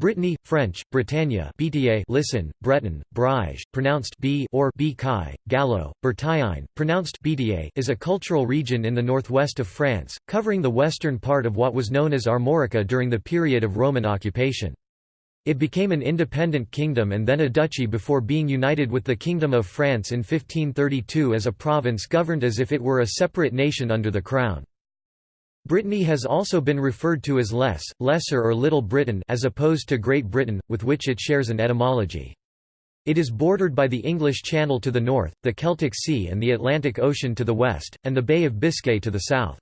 Brittany, French, Bretagne BTA listen, Breton, Breizh, pronounced B or B Gallo, Bertagne, pronounced BTA is a cultural region in the northwest of France, covering the western part of what was known as Armorica during the period of Roman occupation. It became an independent kingdom and then a duchy before being united with the Kingdom of France in 1532 as a province governed as if it were a separate nation under the crown. Brittany has also been referred to as Less, Lesser or Little Britain as opposed to Great Britain, with which it shares an etymology. It is bordered by the English Channel to the north, the Celtic Sea and the Atlantic Ocean to the west, and the Bay of Biscay to the south.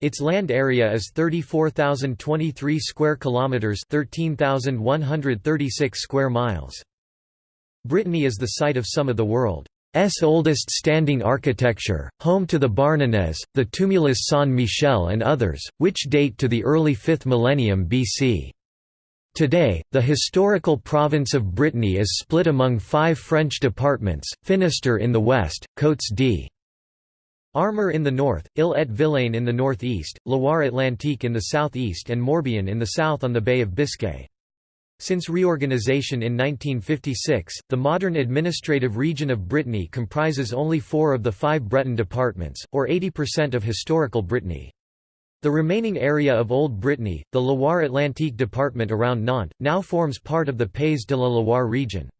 Its land area is 34,023 square kilometers, 13,136 square miles. Brittany is the site of some of the world S oldest standing architecture, home to the Barnenez, the Tumulus Saint-Michel and others, which date to the early 5th millennium BC. Today, the historical province of Brittany is split among five French departments, Finistère in the west, Côtes d'Armor in the north, Ille-et-Vilaine in the northeast, Loire-Atlantique in the southeast and Morbihan in the south on the Bay of Biscay. Since reorganization in 1956, the modern administrative region of Brittany comprises only four of the five Breton departments, or 80% of historical Brittany. The remaining area of Old Brittany, the Loire-Atlantique department around Nantes, now forms part of the Pays de la Loire region.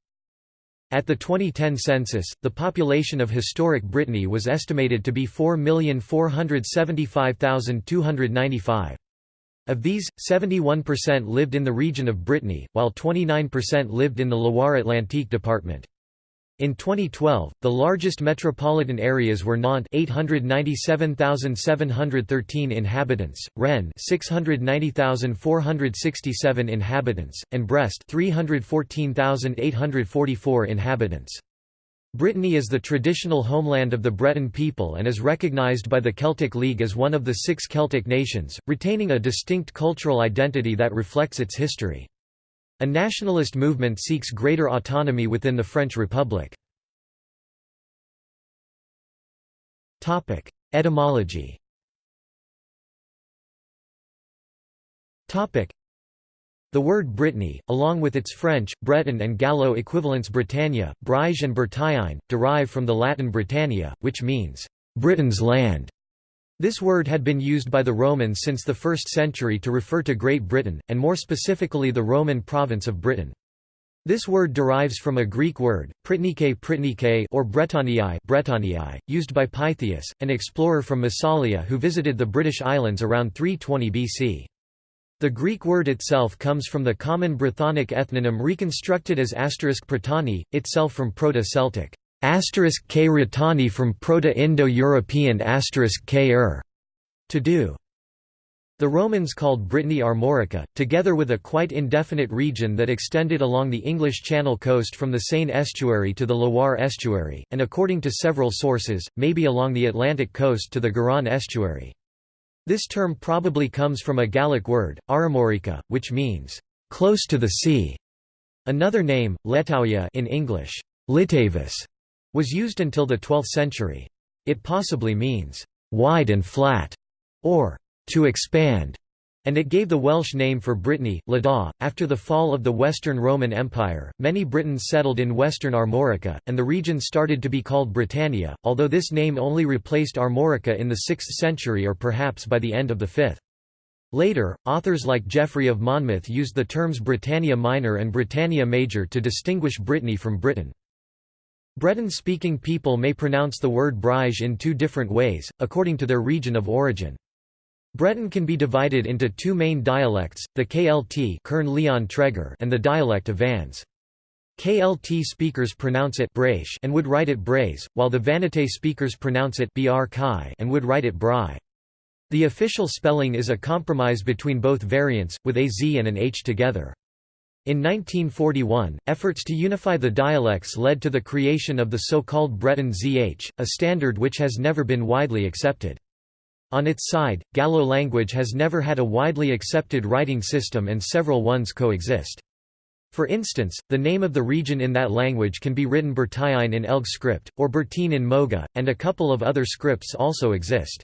At the 2010 census, the population of historic Brittany was estimated to be 4,475,295. Of these, 71% lived in the region of Brittany, while 29% lived in the Loire-Atlantique department. In 2012, the largest metropolitan areas were Nantes 897,713 inhabitants, Rennes 690,467 inhabitants, and Brest 314,844 inhabitants. Brittany is the traditional homeland of the Breton people and is recognized by the Celtic League as one of the six Celtic nations, retaining a distinct cultural identity that reflects its history. A nationalist movement seeks greater autonomy within the French Republic. Etymology the word Brittany, along with its French, Breton and Gallo equivalents Bretagne, Breizh and Bertagne, derive from the Latin Britannia, which means, "'Britain's land'". This word had been used by the Romans since the 1st century to refer to Great Britain, and more specifically the Roman province of Britain. This word derives from a Greek word, pritnike pritnike or Bretoniae, Bretoniae used by Pytheas, an explorer from Massalia who visited the British Islands around 320 BC. The Greek word itself comes from the common Brythonic ethnonym reconstructed as asterisk Pratani, itself from Proto-Celtic asterisk k from Proto-Indo-European asterisk k -er, to do. The Romans called Brittany Armorica, together with a quite indefinite region that extended along the English Channel coast from the Seine estuary to the Loire estuary, and according to several sources, maybe along the Atlantic coast to the Garonne estuary. This term probably comes from a Gallic word, aramorica, which means, "...close to the sea". Another name, Letauia in English, Litavis, was used until the 12th century. It possibly means, "...wide and flat", or "...to expand", and it gave the Welsh name for Brittany, Llydaw. After the fall of the Western Roman Empire, many Britons settled in western Armorica, and the region started to be called Britannia, although this name only replaced Armorica in the 6th century or perhaps by the end of the 5th. Later, authors like Geoffrey of Monmouth used the terms Britannia Minor and Britannia Major to distinguish Brittany from Britain. Breton-speaking people may pronounce the word Breizh in two different ways, according to their region of origin. Breton can be divided into two main dialects, the KLT Kern -Leon and the dialect of Vannes. KLT speakers pronounce it Braish and would write it Braise, while the Vannetais speakers pronounce it Br and would write it Bry. The official spelling is a compromise between both variants, with a Z and an H together. In 1941, efforts to unify the dialects led to the creation of the so-called Breton ZH, a standard which has never been widely accepted. On its side, Gallo language has never had a widely accepted writing system and several ones coexist. For instance, the name of the region in that language can be written Bertagne in Elg script, or Bertine in Moga, and a couple of other scripts also exist.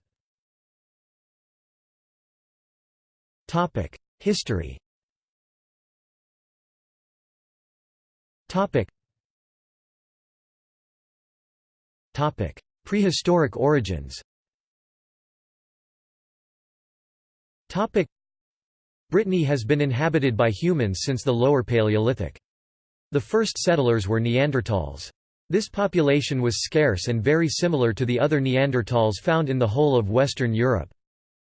History Prehistoric origins. Topic: Brittany has been inhabited by humans since the Lower Paleolithic. The first settlers were Neanderthals. This population was scarce and very similar to the other Neanderthals found in the whole of Western Europe.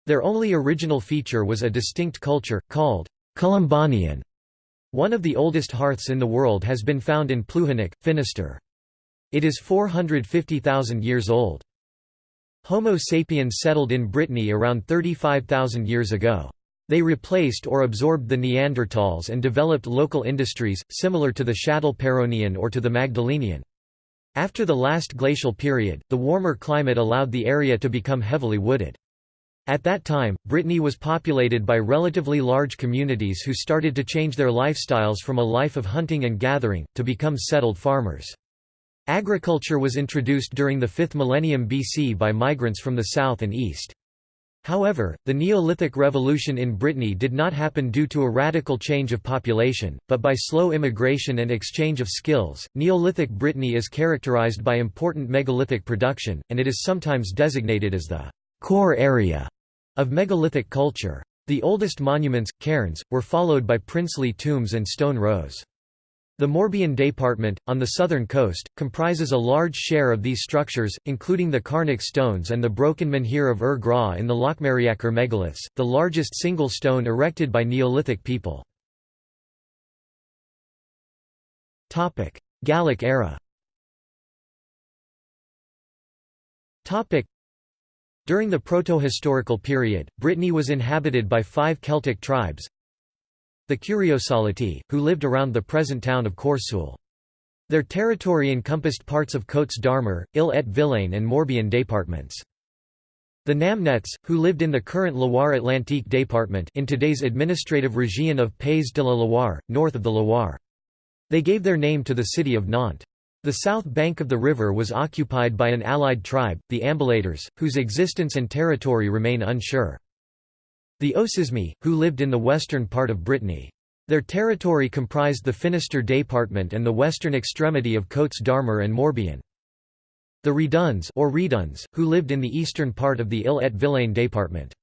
Their only original feature was a distinct culture, called Colombanian. One of the oldest hearths in the world has been found in Plouhinec, Finisterre. It is 450,000 years old. Homo sapiens settled in Brittany around 35,000 years ago. They replaced or absorbed the Neanderthals and developed local industries, similar to the Châtelperronian or to the Magdalenian. After the last glacial period, the warmer climate allowed the area to become heavily wooded. At that time, Brittany was populated by relatively large communities who started to change their lifestyles from a life of hunting and gathering, to become settled farmers. Agriculture was introduced during the 5th millennium BC by migrants from the south and east. However, the Neolithic Revolution in Brittany did not happen due to a radical change of population, but by slow immigration and exchange of skills. Neolithic Brittany is characterized by important megalithic production, and it is sometimes designated as the core area of megalithic culture. The oldest monuments, cairns, were followed by princely tombs and stone rows. The Morbihan Department, on the southern coast, comprises a large share of these structures, including the Carnac stones and the broken menhir of Ur Gra in the Locmariaquer megaliths, the largest single stone erected by Neolithic people. Gallic era. During the proto-historical period, Brittany was inhabited by five Celtic tribes the Curiosolati, who lived around the present town of Corseul. Their territory encompassed parts of Côtes d'Armor, Ille-et-Vilaine and Morbihan departments. The Namnets, who lived in the current Loire-Atlantique department in today's administrative region of Pays de la Loire, north of the Loire. They gave their name to the city of Nantes. The south bank of the river was occupied by an allied tribe, the Ambulators, whose existence and territory remain unsure. The Osismi, who lived in the western part of Brittany. Their territory comprised the Finisterre department and the western extremity of Côtes d'Armor and Morbihan. The Reduns or Reduns, who lived in the eastern part of the Ille-et-Vilaine department.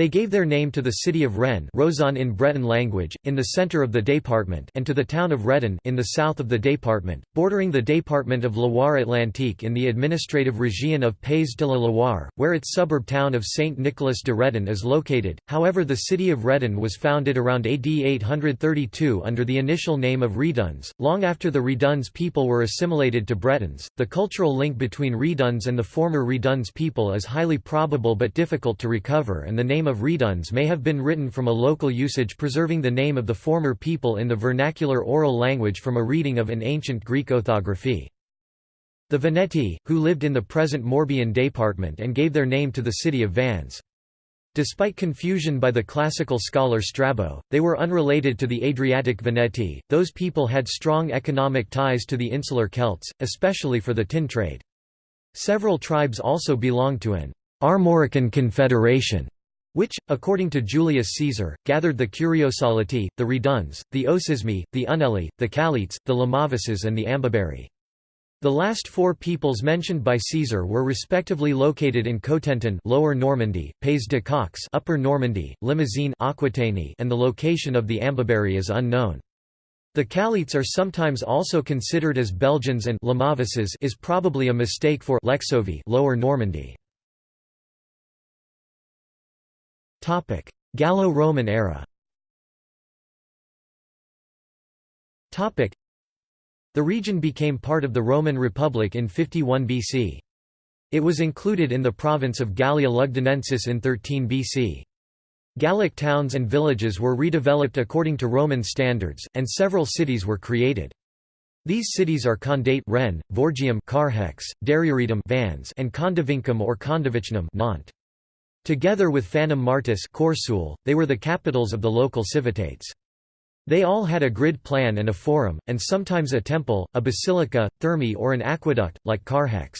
They gave their name to the city of Rennes Roazhon in Breton language, in the centre of the département and to the town of Redon in the south of the département, bordering the département of Loire-Atlantique in the administrative région of Pays de la Loire, where its suburb town of Saint-Nicolas de Redon is located. However the city of Redon was founded around AD 832 under the initial name of Reduns. Long after the Reduns people were assimilated to Bretons, the cultural link between Reduns and the former Reduns people is highly probable but difficult to recover and the name of Reduns may have been written from a local usage preserving the name of the former people in the vernacular oral language from a reading of an ancient Greek orthography. The Veneti, who lived in the present Morbihan department and gave their name to the city of Vannes. Despite confusion by the classical scholar Strabo, they were unrelated to the Adriatic Veneti. Those people had strong economic ties to the insular Celts, especially for the tin trade. Several tribes also belonged to an Armorican confederation, which, according to Julius Caesar, gathered the Curiosolati, the Reduns, the Osismi, the Uneli, the Calites, the Lamavises and the Ambaberi. The last four peoples mentioned by Caesar were respectively located in Cotentin Lower Normandy, Pays de Caux Upper Normandy, Limousin Aquitaine and the location of the Ambaberi is unknown. The Calites are sometimes also considered as Belgians and Lamavises is probably a mistake for Lexovii Lower Normandy. Gallo-Roman era Topic: The region became part of the Roman Republic in 51 BC. It was included in the province of Gallia Lugdunensis in 13 BC. Gallic towns and villages were redeveloped according to Roman standards, and several cities were created. These cities are Condate Rennes, Vorgium Carhaix, Dariuridum Vannes, and Condovincum or Condovicnum Nantes. Together with Phanum Martis they were the capitals of the local civitates. They all had a grid plan and a forum, and sometimes a temple, a basilica, thermae or an aqueduct, like Carhaix.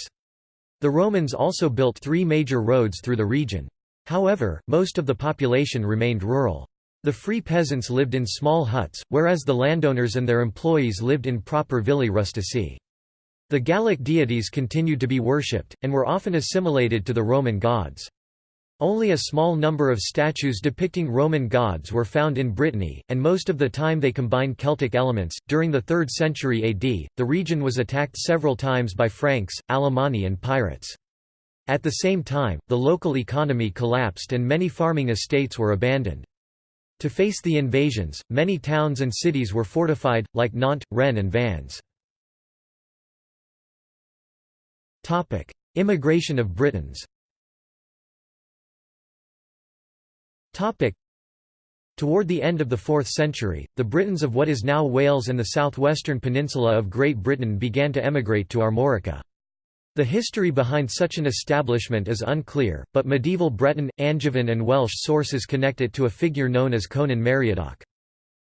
The Romans also built three major roads through the region. However, most of the population remained rural. The free peasants lived in small huts, whereas the landowners and their employees lived in proper villi rustici. The Gallic deities continued to be worshipped, and were often assimilated to the Roman gods. Only a small number of statues depicting Roman gods were found in Brittany, and most of the time they combined Celtic elements. During the 3rd century AD, the region was attacked several times by Franks, Alemanni, and pirates. At the same time, the local economy collapsed and many farming estates were abandoned. To face the invasions, many towns and cities were fortified, like Nantes, Rennes and Vannes. Immigration of Britons Toward the end of the 4th century, the Britons of what is now Wales and the southwestern peninsula of Great Britain began to emigrate to Armorica. The history behind such an establishment is unclear, but medieval Breton, Angevin and Welsh sources connect it to a figure known as Conan Meriadoc.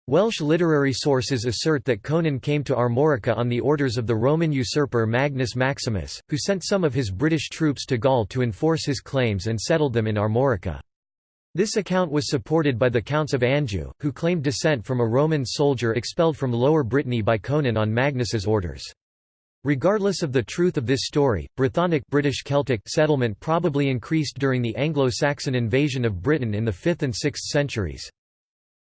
Welsh literary sources assert that Conan came to Armorica on the orders of the Roman usurper Magnus Maximus, who sent some of his British troops to Gaul to enforce his claims and settled them in Armorica. This account was supported by the Counts of Anjou, who claimed descent from a Roman soldier expelled from Lower Brittany by Conan on Magnus's orders. Regardless of the truth of this story, Brythonic British Celtic settlement probably increased during the Anglo-Saxon invasion of Britain in the 5th and 6th centuries.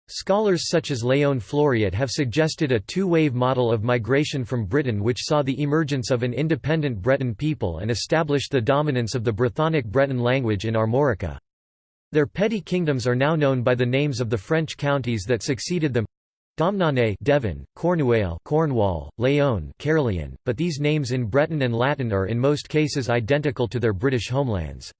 Scholars such as Léon Fleuriot have suggested a two-wave model of migration from Britain which saw the emergence of an independent Breton people and established the dominance of the Brythonic Breton language in Armorica. Their petty kingdoms are now known by the names of the French counties that succeeded them Domnane Devon, Cornouaille Cornwall, Léon Caerleon, but these names in Breton and Latin are in most cases identical to their British homelands.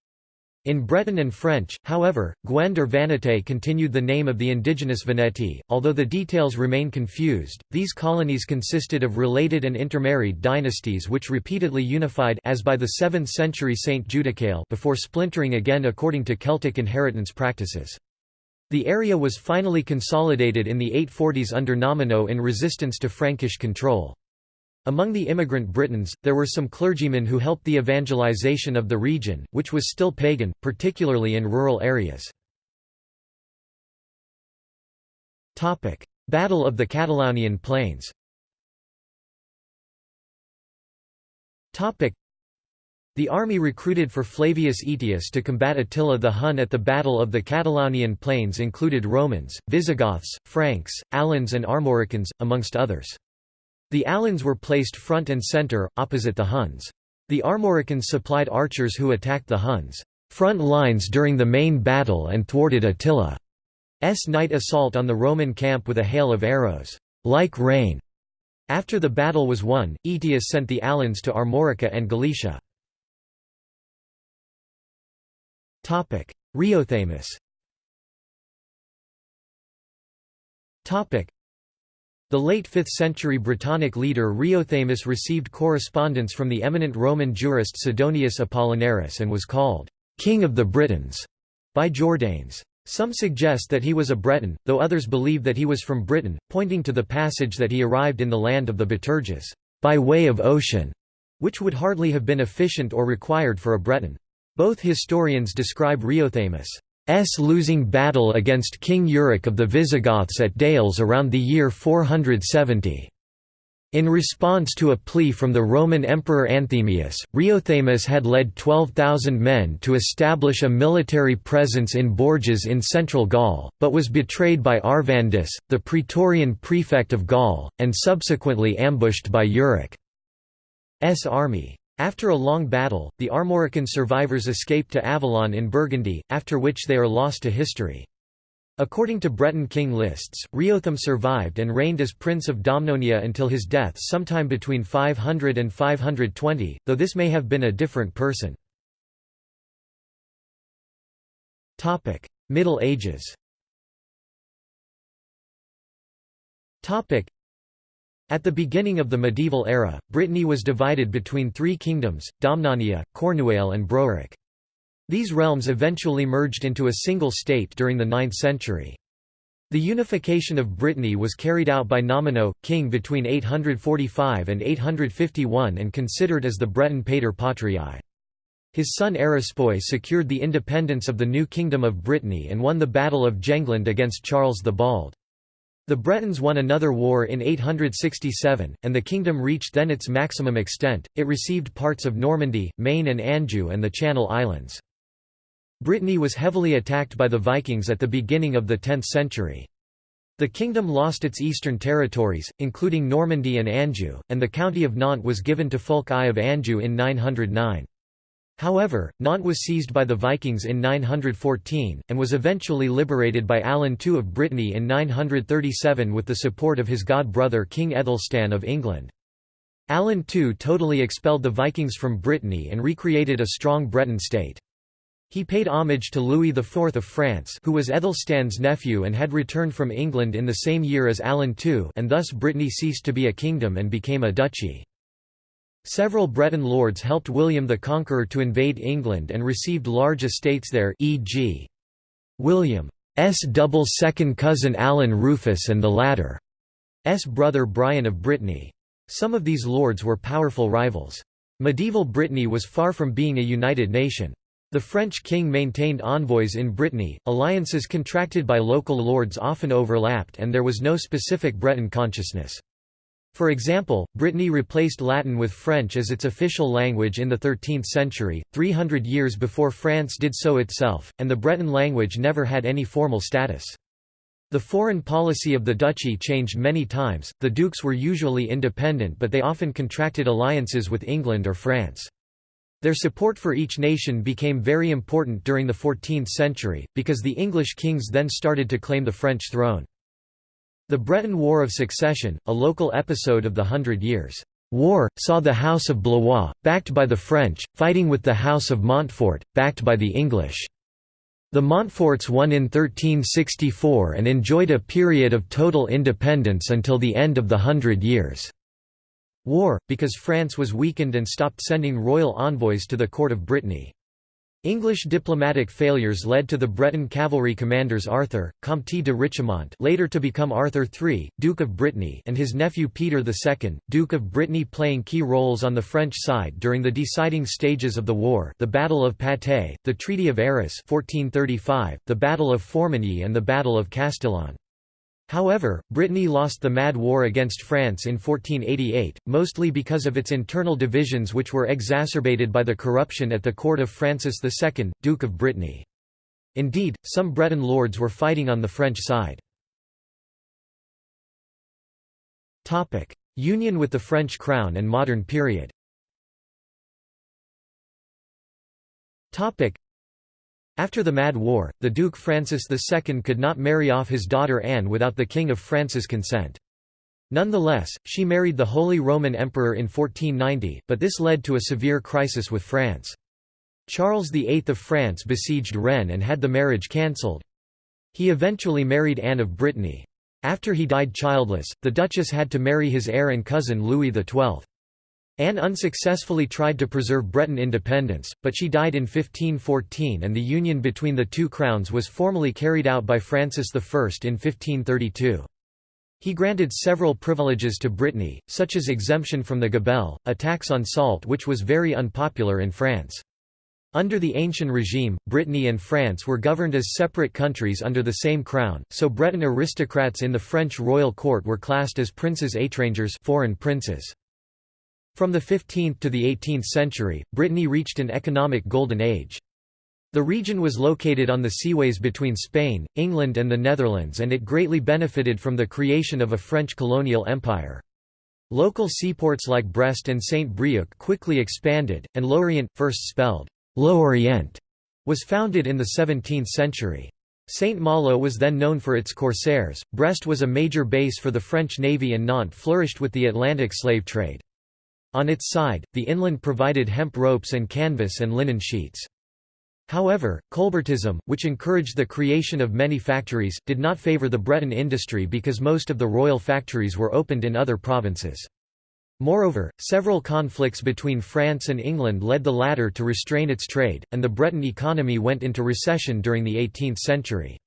In Breton and French, however, Guend or Vannetais continued the name of the indigenous Veneti, although the details remain confused. These colonies consisted of related and intermarried dynasties which repeatedly unified as by the 7th century Saint Judicael before splintering again according to Celtic inheritance practices. The area was finally consolidated in the 840s under Nominoe in resistance to Frankish control. Among the immigrant Britons, there were some clergymen who helped the evangelization of the region, which was still pagan, particularly in rural areas. Battle of the Catalaunian Plains the army recruited for Flavius Aetius to combat Attila the Hun at the Battle of the Catalaunian Plains included Romans, Visigoths, Franks, Alans and Armoricans, amongst others. The Alans were placed front and centre, opposite the Huns. The Armoricans supplied archers who attacked the Huns' front lines during the main battle and thwarted Attila's night assault on the Roman camp with a hail of arrows, like rain. After the battle was won, Aetius sent the Alans to Armorica and Galicia. Riothamus the late 5th century Brittonic leader Riothamus received correspondence from the eminent Roman jurist Sidonius Apollinaris and was called, "'King of the Britons' by Jordanes. Some suggest that he was a Breton, though others believe that he was from Britain, pointing to the passage that he arrived in the land of the Biterges, by way of ocean, which would hardly have been efficient or required for a Breton. Both historians describe Riothamus' losing battle against King Euric of the Visigoths at Déols around the year 470. In response to a plea from the Roman Emperor Anthemius, Riothamus had led 12,000 men to establish a military presence in Bourges in central Gaul, but was betrayed by Arvandus, the praetorian prefect of Gaul, and subsequently ambushed by Euric's army. After a long battle, the Armorican survivors escaped to Avallon in Burgundy, after which they are lost to history. According to Breton king lists, Riotham survived and reigned as Prince of Domnonia until his death sometime between 500 and 520, though this may have been a different person. Middle Ages at the beginning of the medieval era, Brittany was divided between three kingdoms, Domnonia, Cornouaille and Broeric. These realms eventually merged into a single state during the 9th century. The unification of Brittany was carried out by Nominoe, king between 845 and 851 and considered as the Breton pater patriae. His son Erispoe secured the independence of the new Kingdom of Brittany and won the Battle of Jengland against Charles the Bald. The Bretons won another war in 867, and the kingdom reached then its maximum extent, it received parts of Normandy, Maine and Anjou and the Channel Islands. Brittany was heavily attacked by the Vikings at the beginning of the 10th century. The kingdom lost its eastern territories, including Normandy and Anjou, and the county of Nantes was given to Fulk I of Anjou in 909. However, Nantes was seized by the Vikings in 914, and was eventually liberated by Alan II of Brittany in 937 with the support of his god-brother King Aethelstan of England. Alan II totally expelled the Vikings from Brittany and recreated a strong Breton state. He paid homage to Louis IV of France who was Aethelstan's nephew and had returned from England in the same year as Alan II and thus Brittany ceased to be a kingdom and became a duchy. Several Breton lords helped William the Conqueror to invade England and received large estates there e.g. William's double second cousin Alan Rufus and the latter's brother Brian of Brittany. Some of these lords were powerful rivals. Medieval Brittany was far from being a united nation. The French king maintained envoys in Brittany, alliances contracted by local lords often overlapped and there was no specific Breton consciousness. For example, Brittany replaced Latin with French as its official language in the 13th century, 300 years before France did so itself, and the Breton language never had any formal status. The foreign policy of the duchy changed many times, the dukes were usually independent but they often contracted alliances with England or France. Their support for each nation became very important during the 14th century, because the English kings then started to claim the French throne. The Breton War of Succession, a local episode of the Hundred Years' War, saw the House of Blois, backed by the French, fighting with the House of Montfort, backed by the English. The Montforts won in 1364 and enjoyed a period of total independence until the end of the Hundred Years' War, because France was weakened and stopped sending royal envoys to the court of Brittany. English diplomatic failures led to the Breton cavalry commanders Arthur, Comte de Richemont later to become Arthur III, Duke of Brittany and his nephew Peter II, Duke of Brittany playing key roles on the French side during the deciding stages of the war the Battle of Patay, the Treaty of Arras 1435, the Battle of Formigny and the Battle of Castillon. However, Brittany lost the Mad War against France in 1488, mostly because of its internal divisions which were exacerbated by the corruption at the court of Francis II, Duke of Brittany. Indeed, some Breton lords were fighting on the French side. Union with the French crown and modern period after the Mad War, the Duke Francis II could not marry off his daughter Anne without the King of France's consent. Nonetheless, she married the Holy Roman Emperor in 1490, but this led to a severe crisis with France. Charles VIII of France besieged Rennes and had the marriage cancelled. He eventually married Anne of Brittany. After he died childless, the Duchess had to marry his heir and cousin Louis XII. Anne unsuccessfully tried to preserve Breton independence, but she died in 1514 and the union between the two crowns was formally carried out by Francis I in 1532. He granted several privileges to Brittany, such as exemption from the gabelle, a tax on salt which was very unpopular in France. Under the ancient regime, Brittany and France were governed as separate countries under the same crown, so Breton aristocrats in the French royal court were classed as princes étrangers foreign princes. From the 15th to the 18th century, Brittany reached an economic golden age. The region was located on the seaways between Spain, England and the Netherlands and it greatly benefited from the creation of a French colonial empire. Local seaports like Brest and Saint-Brieuc quickly expanded, and Lorient, first spelled L'Orient, was founded in the 17th century. Saint-Malo was then known for its corsairs, Brest was a major base for the French navy and Nantes flourished with the Atlantic slave trade. On its side, the inland provided hemp ropes and canvas and linen sheets. However, Colbertism, which encouraged the creation of many factories, did not favour the Breton industry because most of the royal factories were opened in other provinces. Moreover, several conflicts between France and England led the latter to restrain its trade, and the Breton economy went into recession during the 18th century.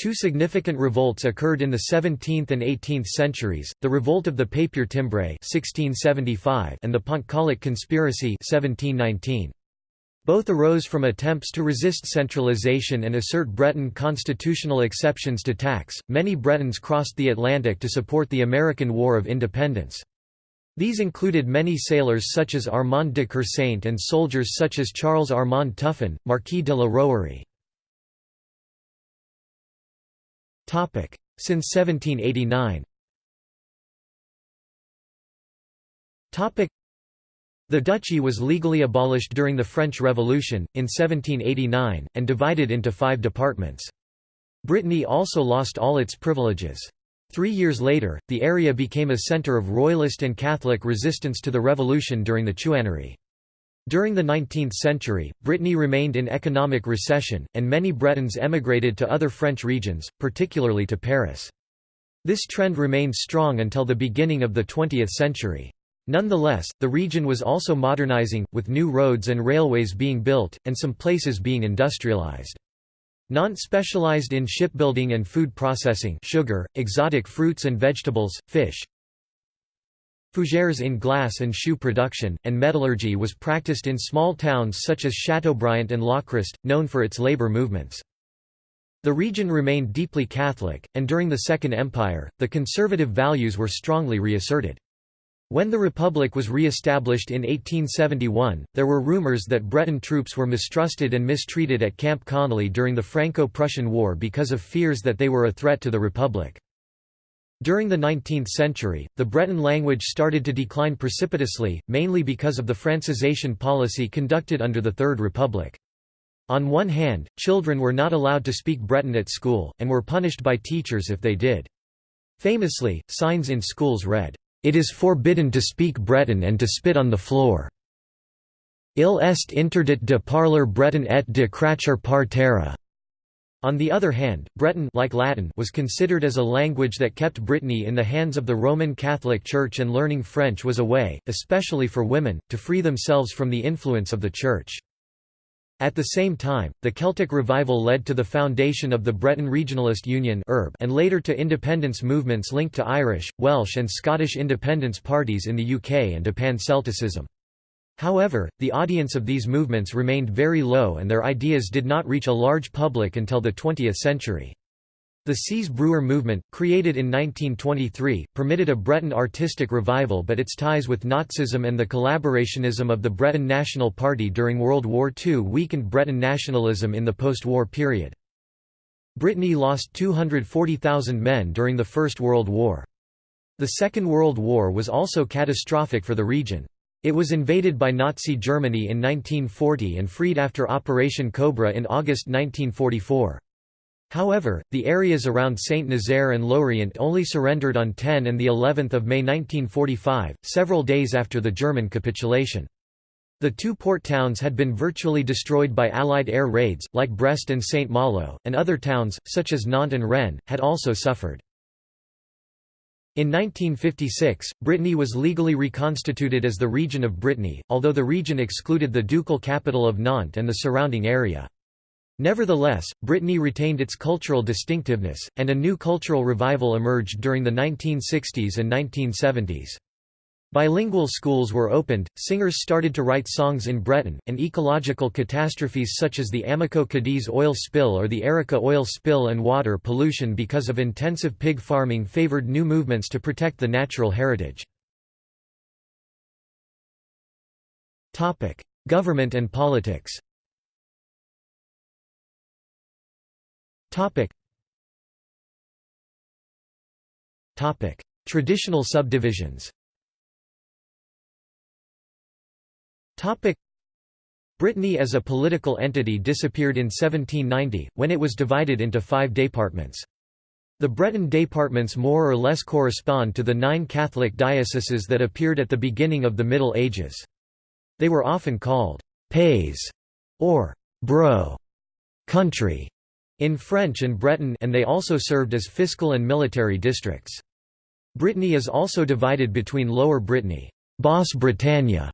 Two significant revolts occurred in the 17th and 18th centuries, the Revolt of the Papier-Timbré and the Pontcallec Conspiracy 1719. Both arose from attempts to resist centralization and assert Breton constitutional exceptions to tax. Many Bretons crossed the Atlantic to support the American War of Independence. These included many sailors such as Armand de Kersaint and soldiers such as Charles Armand Tuffin, Marquis de la Rouërie. Since 1789 the duchy was legally abolished during the French Revolution, in 1789, and divided into five departments. Brittany also lost all its privileges. Three years later, the area became a centre of royalist and Catholic resistance to the revolution during the Chouannerie. During the 19th century, Brittany remained in economic recession, and many Bretons emigrated to other French regions, particularly to Paris. This trend remained strong until the beginning of the 20th century. Nonetheless, the region was also modernizing, with new roads and railways being built, and some places being industrialized. Nantes specialized in shipbuilding and food processing sugar, exotic fruits and vegetables, fish. Fougères in glass and shoe production, and metallurgy was practiced in small towns such as Chateaubriant and Lochrist, known for its labor movements. The region remained deeply Catholic, and during the Second Empire, the conservative values were strongly reasserted. When the Republic was re-established in 1871, there were rumors that Breton troops were mistrusted and mistreated at Camp Conlie during the Franco-Prussian War because of fears that they were a threat to the Republic. During the 19th century, the Breton language started to decline precipitously, mainly because of the Francisation policy conducted under the Third Republic. On one hand, children were not allowed to speak Breton at school, and were punished by teachers if they did. Famously, signs in schools read, it is forbidden to speak Breton and to spit on the floor. Il est interdit de parler breton et de cracher par terre. On the other hand, Breton like Latin was considered as a language that kept Brittany in the hands of the Roman Catholic Church and learning French was a way, especially for women, to free themselves from the influence of the Church. At the same time, the Celtic revival led to the foundation of the Breton Regionalist Union and later to independence movements linked to Irish, Welsh and Scottish independence parties in the UK and to Pan-Celticism. However, the audience of these movements remained very low and their ideas did not reach a large public until the 20th century. The Seiz Breur movement, created in 1923, permitted a Breton artistic revival but its ties with Nazism and the collaborationism of the Breton National Party during World War II weakened Breton nationalism in the post-war period. Brittany lost 240,000 men during the First World War. The Second World War was also catastrophic for the region. It was invaded by Nazi Germany in 1940 and freed after Operation Cobra in August 1944. However, the areas around Saint-Nazaire and Lorient only surrendered on 10 and the 11th of May 1945, several days after the German capitulation. The two port towns had been virtually destroyed by Allied air raids, like Brest and Saint-Malo, and other towns, such as Nantes and Rennes, had also suffered. In 1956, Brittany was legally reconstituted as the Region of Brittany, although the region excluded the ducal capital of Nantes and the surrounding area. Nevertheless, Brittany retained its cultural distinctiveness, and a new cultural revival emerged during the 1960s and 1970s. Bilingual schools were opened, singers started to write songs in Breton, and ecological catastrophes such as the Amoco Cadiz oil spill or the Erika oil spill and water pollution because of intensive pig farming favored new movements to protect the natural heritage. Government and politics. Traditional subdivisions Topic. Brittany as a political entity disappeared in 1790, when it was divided into five departments. The Breton departments more or less correspond to the nine Catholic dioceses that appeared at the beginning of the Middle Ages. They were often called «pays» or «bro» country in French and Breton and they also served as fiscal and military districts. Brittany is also divided between Lower Brittany Basse Bretagne,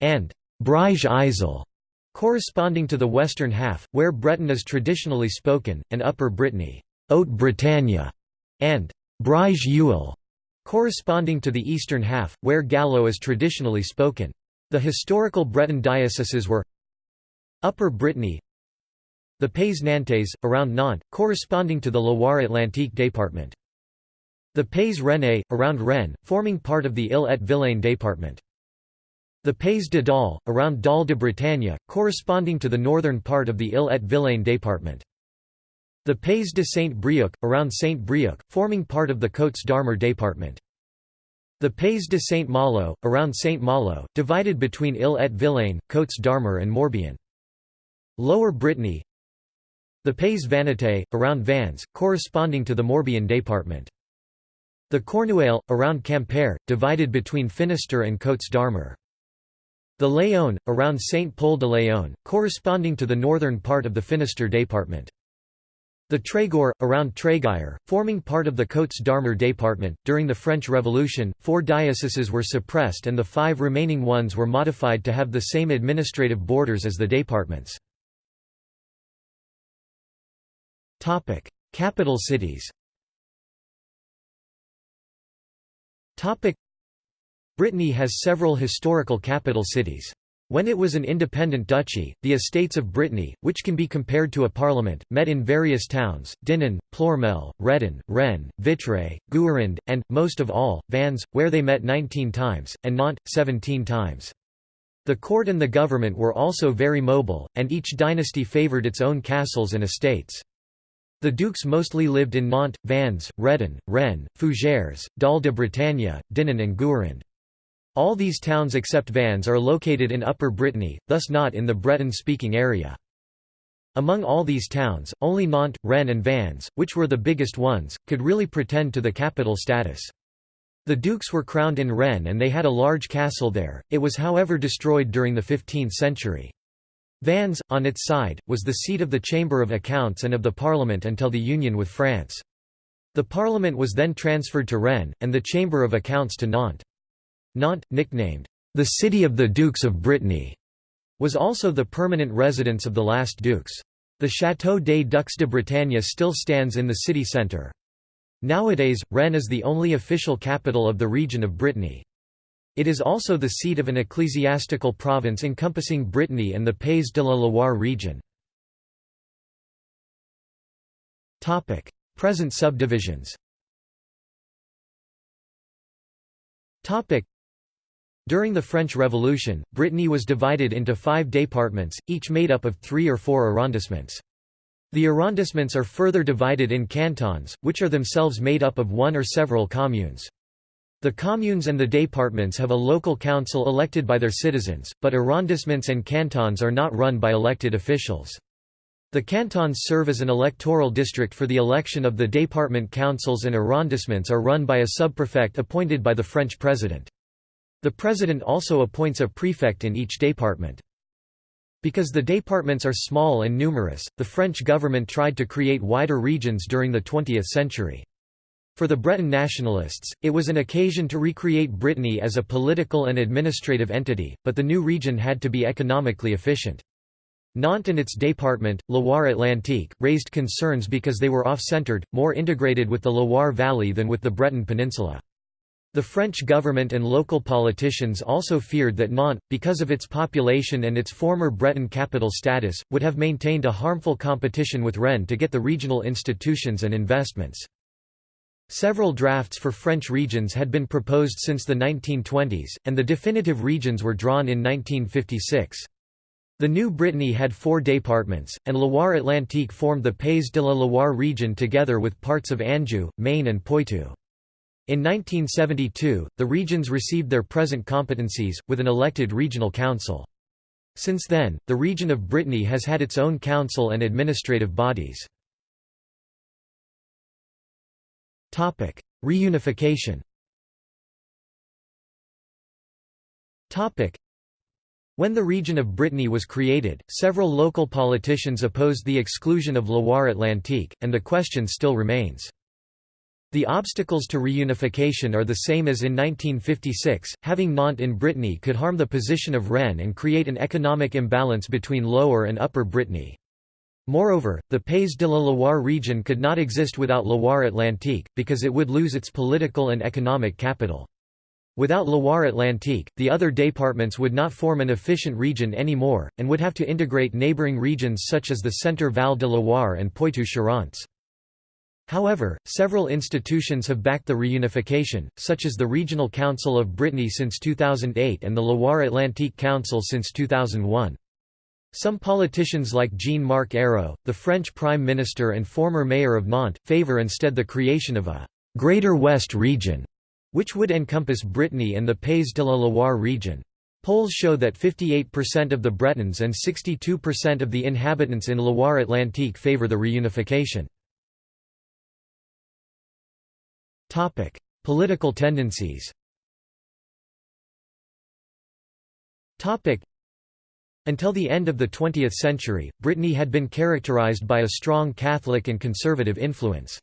and Breizh Izel, corresponding to the western half, where Breton is traditionally spoken, and Upper Brittany Haute Bretagne, and Breizh Uhel, corresponding to the eastern half, where Gallo is traditionally spoken. The historical Breton dioceses were Upper Brittany The Pays Nantes, around Nantes, corresponding to the Loire-Atlantique department. The Pays Rennais, around Rennes, forming part of the Ille-et-Vilaine department. The Pays de Dol, around Dol de Bretagne, corresponding to the northern part of the Ille-et-Vilaine department. The Pays de Saint-Brieuc, around Saint-Brieuc, forming part of the Côtes d'Armor department. The Pays de Saint-Malo, around Saint-Malo, divided between Ille-et-Vilaine, Côtes d'Armor and Morbihan. Lower Brittany The Pays Vannetais, around Vannes, corresponding to the Morbihan department. The Cornouaille, around Quimper, divided between Finistère and Côtes d'Armor. The Léon, around Saint-Pol de Léon, corresponding to the northern part of the Finistère department. The Trégor, around Tréguier, forming part of the Côtes d'Armor department. During the French Revolution, four dioceses were suppressed and the five remaining ones were modified to have the same administrative borders as the departments. Capital cities Brittany has several historical capital cities. When it was an independent duchy, the Estates of Brittany, which can be compared to a parliament, met in various towns, Dinan, Ploermel, Redon, Rennes, Vitré, Guérande, and, most of all, Vannes, where they met 19 times, and Nantes, 17 times. The court and the government were also very mobile, and each dynasty favoured its own castles and estates. The dukes mostly lived in Nantes, Vannes, Redon, Rennes, Fougères, Dol de Bretagne, Dinan and Guérande. All these towns except Vannes are located in Upper Brittany, thus not in the Breton-speaking area. Among all these towns, only Nantes, Rennes and Vannes, which were the biggest ones, could really pretend to the capital status. The dukes were crowned in Rennes and they had a large castle there, it was however destroyed during the 15th century. Vannes, on its side, was the seat of the Chamber of Accounts and of the Parliament until the union with France. The Parliament was then transferred to Rennes, and the Chamber of Accounts to Nantes. Nantes, nicknamed, "...the city of the Dukes of Brittany", was also the permanent residence of the last dukes. The Château des Ducs de Bretagne still stands in the city centre. Nowadays, Rennes is the only official capital of the region of Brittany. It is also the seat of an ecclesiastical province encompassing Brittany and the Pays de la Loire region. Present subdivisions during the French Revolution, Brittany was divided into five départements, each made up of three or four arrondissements. The arrondissements are further divided in cantons, which are themselves made up of one or several communes. The communes and the départements have a local council elected by their citizens, but arrondissements and cantons are not run by elected officials. The cantons serve as an electoral district for the election of the département councils and arrondissements are run by a subprefect appointed by the French president. The president also appoints a prefect in each department. Because the departments are small and numerous, the French government tried to create wider regions during the 20th century. For the Breton nationalists, it was an occasion to recreate Brittany as a political and administrative entity, but the new region had to be economically efficient. Nantes and its department, Loire-Atlantique, raised concerns because they were off-centred, more integrated with the Loire Valley than with the Breton Peninsula. The French government and local politicians also feared that Nantes, because of its population and its former Breton capital status, would have maintained a harmful competition with Rennes to get the regional institutions and investments. Several drafts for French regions had been proposed since the 1920s, and the definitive regions were drawn in 1956. The new Brittany had four departments, and Loire-Atlantique formed the Pays de la Loire region together with parts of Anjou, Maine and Poitou. In 1972, the regions received their present competencies, with an elected regional council. Since then, the region of Brittany has had its own council and administrative bodies. Reunification when the region of Brittany was created, several local politicians opposed the exclusion of Loire-Atlantique, and the question still remains. The obstacles to reunification are the same as in 1956, having Nantes in Brittany could harm the position of Rennes and create an economic imbalance between Lower and Upper Brittany. Moreover, the Pays de la Loire region could not exist without Loire-Atlantique, because it would lose its political and economic capital. Without Loire-Atlantique, the other départements would not form an efficient region anymore, and would have to integrate neighbouring regions such as the Centre Val de Loire and Poitou-Charentes. However, several institutions have backed the reunification, such as the Regional Council of Brittany since 2008 and the Loire-Atlantique Council since 2001. Some politicians like Jean-Marc Ayrault, the French Prime Minister and former mayor of Nantes, favour instead the creation of a «Greater West region» which would encompass Brittany and the Pays de la Loire region. Polls show that 58% of the Bretons and 62% of the inhabitants in Loire-Atlantique favour the reunification. Political tendencies Until the end of the 20th century, Brittany had been characterized by a strong Catholic and conservative influence.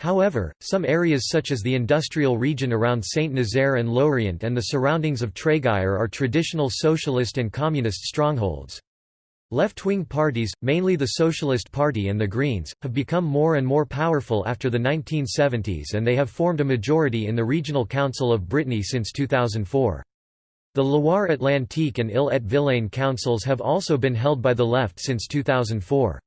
However, some areas such as the industrial region around Saint-Nazaire and Lorient and the surroundings of Tréguier are traditional socialist and communist strongholds. Left-wing parties, mainly the Socialist Party and the Greens, have become more and more powerful after the 1970s and they have formed a majority in the Regional Council of Brittany since 2004. The Loire-Atlantique and Ille-et-Vilaine councils have also been held by the left since 2004.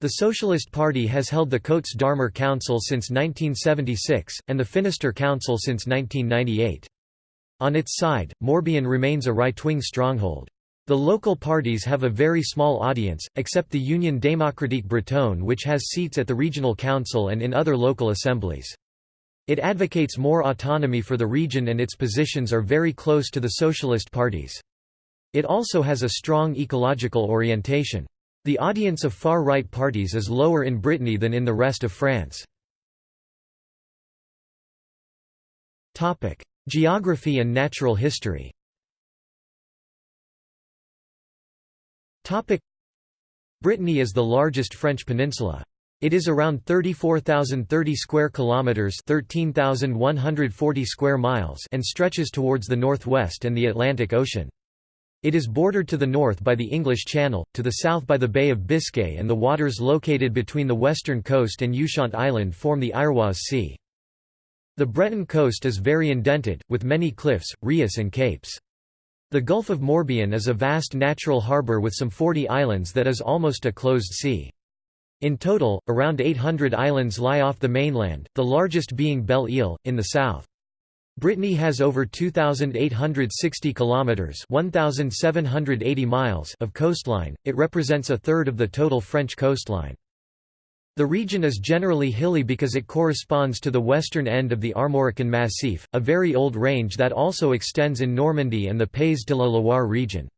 The Socialist Party has held the Côtes d'Armor Council since 1976, and the Finistère Council since 1998. On its side, Morbihan remains a right-wing stronghold. The local parties have a very small audience, except the Union démocratique bretonne which has seats at the regional council and in other local assemblies. It advocates more autonomy for the region and its positions are very close to the socialist parties. It also has a strong ecological orientation. The audience of far-right parties is lower in Brittany than in the rest of France. Geography and natural history Brittany is the largest French peninsula. It is around 34,030 square kilometers, 13,140 square miles, and stretches towards the northwest and the Atlantic Ocean. It is bordered to the north by the English Channel, to the south by the Bay of Biscay and the waters located between the western coast and Ushant Island form the Iroise Sea. The Breton coast is very indented, with many cliffs, rias and capes. The Gulf of Morbihan is a vast natural harbour with some 40 islands that is almost a closed sea. In total, around 800 islands lie off the mainland, the largest being Belle Ile, in the south. Brittany has over 2860 kilometers, 1780 miles of coastline. It represents a third of the total French coastline. The region is generally hilly because it corresponds to the western end of the Armorican Massif, a very old range that also extends in Normandy and the Pays de la Loire region.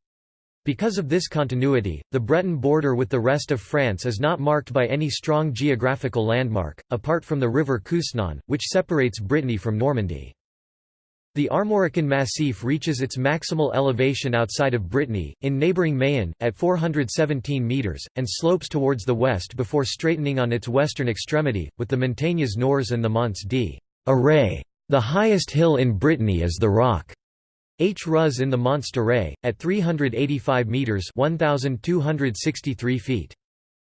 Because of this continuity, the Breton border with the rest of France is not marked by any strong geographical landmark, apart from the river Couesnon, which separates Brittany from Normandy. The Armorican Massif reaches its maximal elevation outside of Brittany, in neighbouring Mayenne, at 417 metres, and slopes towards the west before straightening on its western extremity, with the Montagnes Noires and the Monts d'Arrée. The highest hill in Brittany is the Rock H. Ruz in the Monts d'Arrée, at 385 metres 1,263 feet.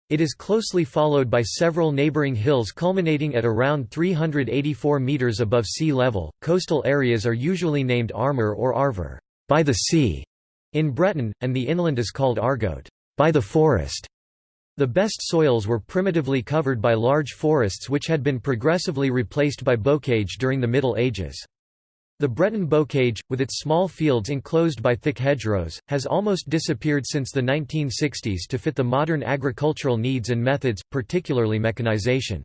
It is closely followed by several neighboring hills culminating at around 384 meters above sea level. Coastal areas are usually named Armor or Arvor, by the sea, in Breton, and the inland is called Argoat, by the forest. The best soils were primitively covered by large forests which had been progressively replaced by bocage during the Middle Ages. The Breton bocage, with its small fields enclosed by thick hedgerows, has almost disappeared since the 1960s to fit the modern agricultural needs and methods, particularly mechanization.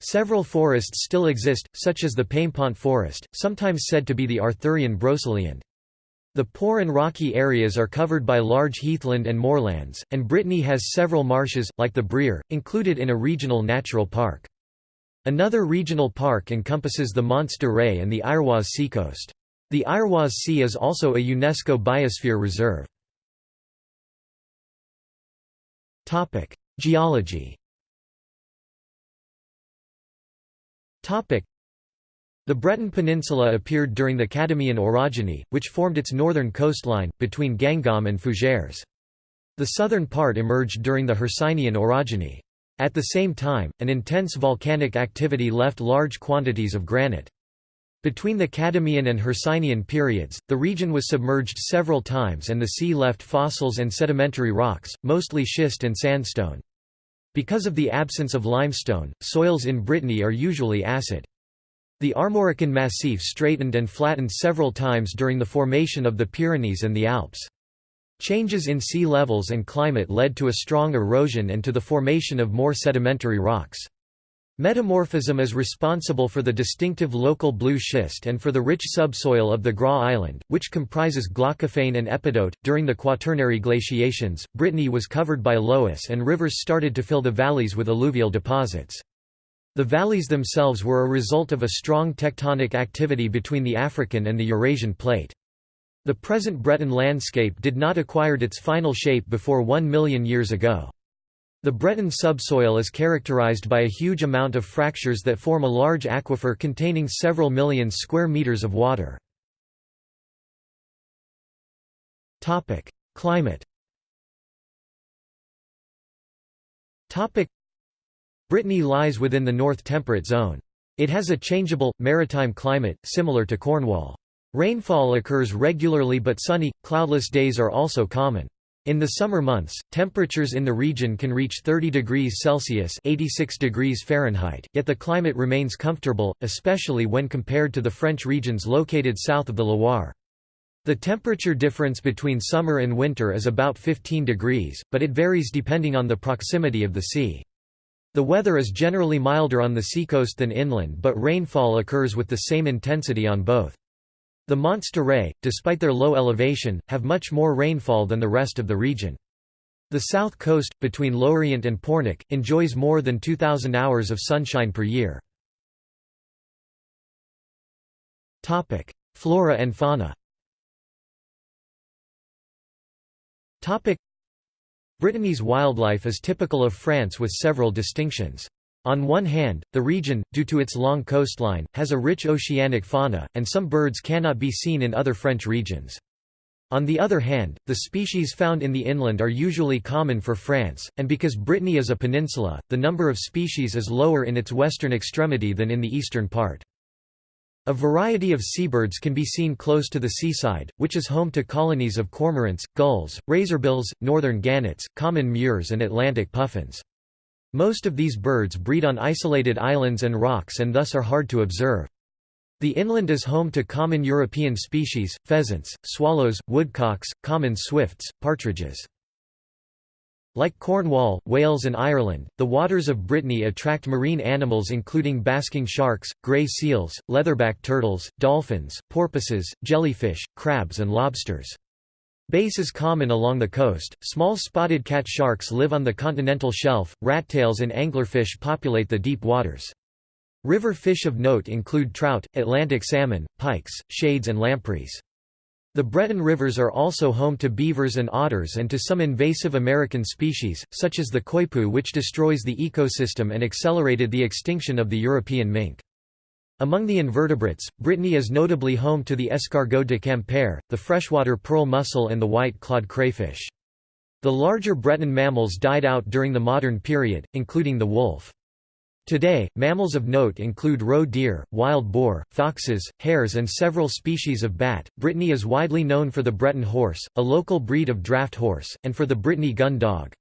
Several forests still exist, such as the Paimpont forest, sometimes said to be the Arthurian Brocéliande. The poor and rocky areas are covered by large heathland and moorlands, and Brittany has several marshes, like the Brière, included in a regional natural park. Another regional park encompasses the Monts d'Arrée and the Iroise seacoast. The Iroise Sea is also a UNESCO Biosphere Reserve. Geology the Breton Peninsula appeared during the Cadomian orogeny, which formed its northern coastline, between Guingamp and Fougères. The southern part emerged during the Hercynian orogeny. At the same time, an intense volcanic activity left large quantities of granite. Between the Cadomian and Hercynian periods, the region was submerged several times and the sea left fossils and sedimentary rocks, mostly schist and sandstone. Because of the absence of limestone, soils in Brittany are usually acid. The Armorican Massif straightened and flattened several times during the formation of the Pyrenees and the Alps. Changes in sea levels and climate led to a strong erosion and to the formation of more sedimentary rocks. Metamorphism is responsible for the distinctive local blue schist and for the rich subsoil of the Groix Island, which comprises glaucophane and epidote. During the Quaternary glaciations, Brittany was covered by loess and rivers started to fill the valleys with alluvial deposits. The valleys themselves were a result of a strong tectonic activity between the African and the Eurasian plate. The present Breton landscape did not acquire its final shape before one million years ago. The Breton subsoil is characterized by a huge amount of fractures that form a large aquifer containing several million square meters of water. Climate Brittany lies within the North Temperate Zone. It has a changeable, maritime climate, similar to Cornwall. Rainfall occurs regularly but sunny, cloudless days are also common. In the summer months, temperatures in the region can reach 30 degrees Celsius 86 degrees Fahrenheit, yet the climate remains comfortable, especially when compared to the French regions located south of the Loire. The temperature difference between summer and winter is about 15 degrees, but it varies depending on the proximity of the sea. The weather is generally milder on the seacoast than inland but rainfall occurs with the same intensity on both. The Monts d'Arrée, despite their low elevation, have much more rainfall than the rest of the region. The south coast, between Lorient and Pornic, enjoys more than 2,000 hours of sunshine per year. Flora and fauna Brittany's wildlife is typical of France with several distinctions. On one hand, the region, due to its long coastline, has a rich oceanic fauna, and some birds cannot be seen in other French regions. On the other hand, the species found in the inland are usually common for France, and because Brittany is a peninsula, the number of species is lower in its western extremity than in the eastern part. A variety of seabirds can be seen close to the seaside, which is home to colonies of cormorants, gulls, razorbills, northern gannets, common murres and Atlantic puffins. Most of these birds breed on isolated islands and rocks and thus are hard to observe. The inland is home to common European species, pheasants, swallows, woodcocks, common swifts, partridges. Like Cornwall, Wales and Ireland, the waters of Brittany attract marine animals including basking sharks, grey seals, leatherback turtles, dolphins, porpoises, jellyfish, crabs and lobsters. Bass is common along the coast, small spotted cat sharks live on the continental shelf, rattails and anglerfish populate the deep waters. River fish of note include trout, Atlantic salmon, pikes, shads and lampreys. The Breton rivers are also home to beavers and otters and to some invasive American species, such as the coypu which destroys the ecosystem and accelerated the extinction of the European mink. Among the invertebrates, Brittany is notably home to the escargot de Quimper, the freshwater pearl mussel and the white-clawed crayfish. The larger Breton mammals died out during the modern period, including the wolf. Today, mammals of note include roe deer, wild boar, foxes, hares, and several species of bat. Brittany is widely known for the Breton horse, a local breed of draft horse, and for the Brittany gun dog.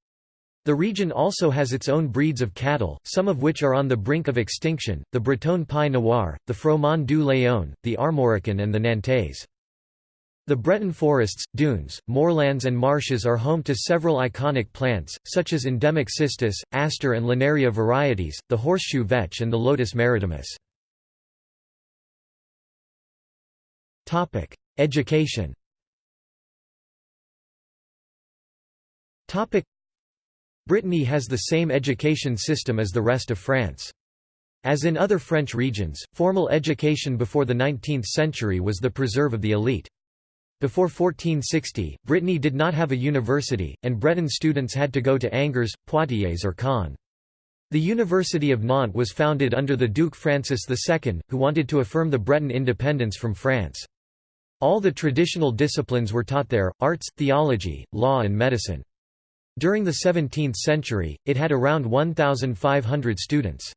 The region also has its own breeds of cattle, some of which are on the brink of extinction, the Breton Pied Noir, the Froment du Léon, the Armorican and the Nantais. The Breton forests, dunes, moorlands and marshes are home to several iconic plants, such as endemic cistus, aster and linaria varieties, the horseshoe vetch and the lotus maritimus. Education Brittany has the same education system as the rest of France. As in other French regions, formal education before the 19th century was the preserve of the elite. Before 1460, Brittany did not have a university, and Breton students had to go to Angers, Poitiers or Caen. The University of Nantes was founded under the Duke Francis II, who wanted to affirm the Breton independence from France. All the traditional disciplines were taught there, arts, theology, law and medicine. During the 17th century, it had around 1,500 students.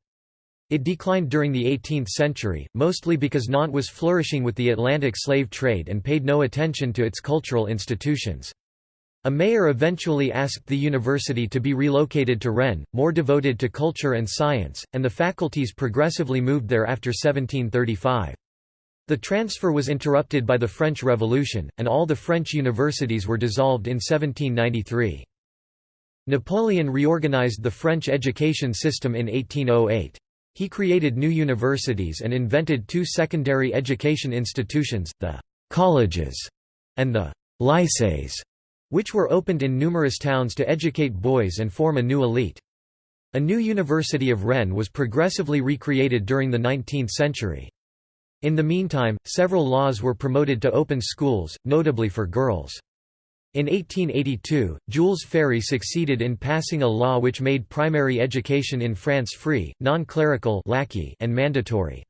It declined during the 18th century, mostly because Nantes was flourishing with the Atlantic slave trade and paid no attention to its cultural institutions. A mayor eventually asked the university to be relocated to Rennes, more devoted to culture and science, and the faculties progressively moved there after 1735. The transfer was interrupted by the French Revolution, and all the French universities were dissolved in 1793. Napoleon reorganized the French education system in 1808. He created new universities and invented two secondary education institutions, the «colleges» and the «lycées» which were opened in numerous towns to educate boys and form a new elite. A new University of Rennes was progressively recreated during the 19th century. In the meantime, several laws were promoted to open schools, notably for girls. In 1882, Jules Ferry succeeded in passing a law which made primary education in France free, non-clerical and mandatory.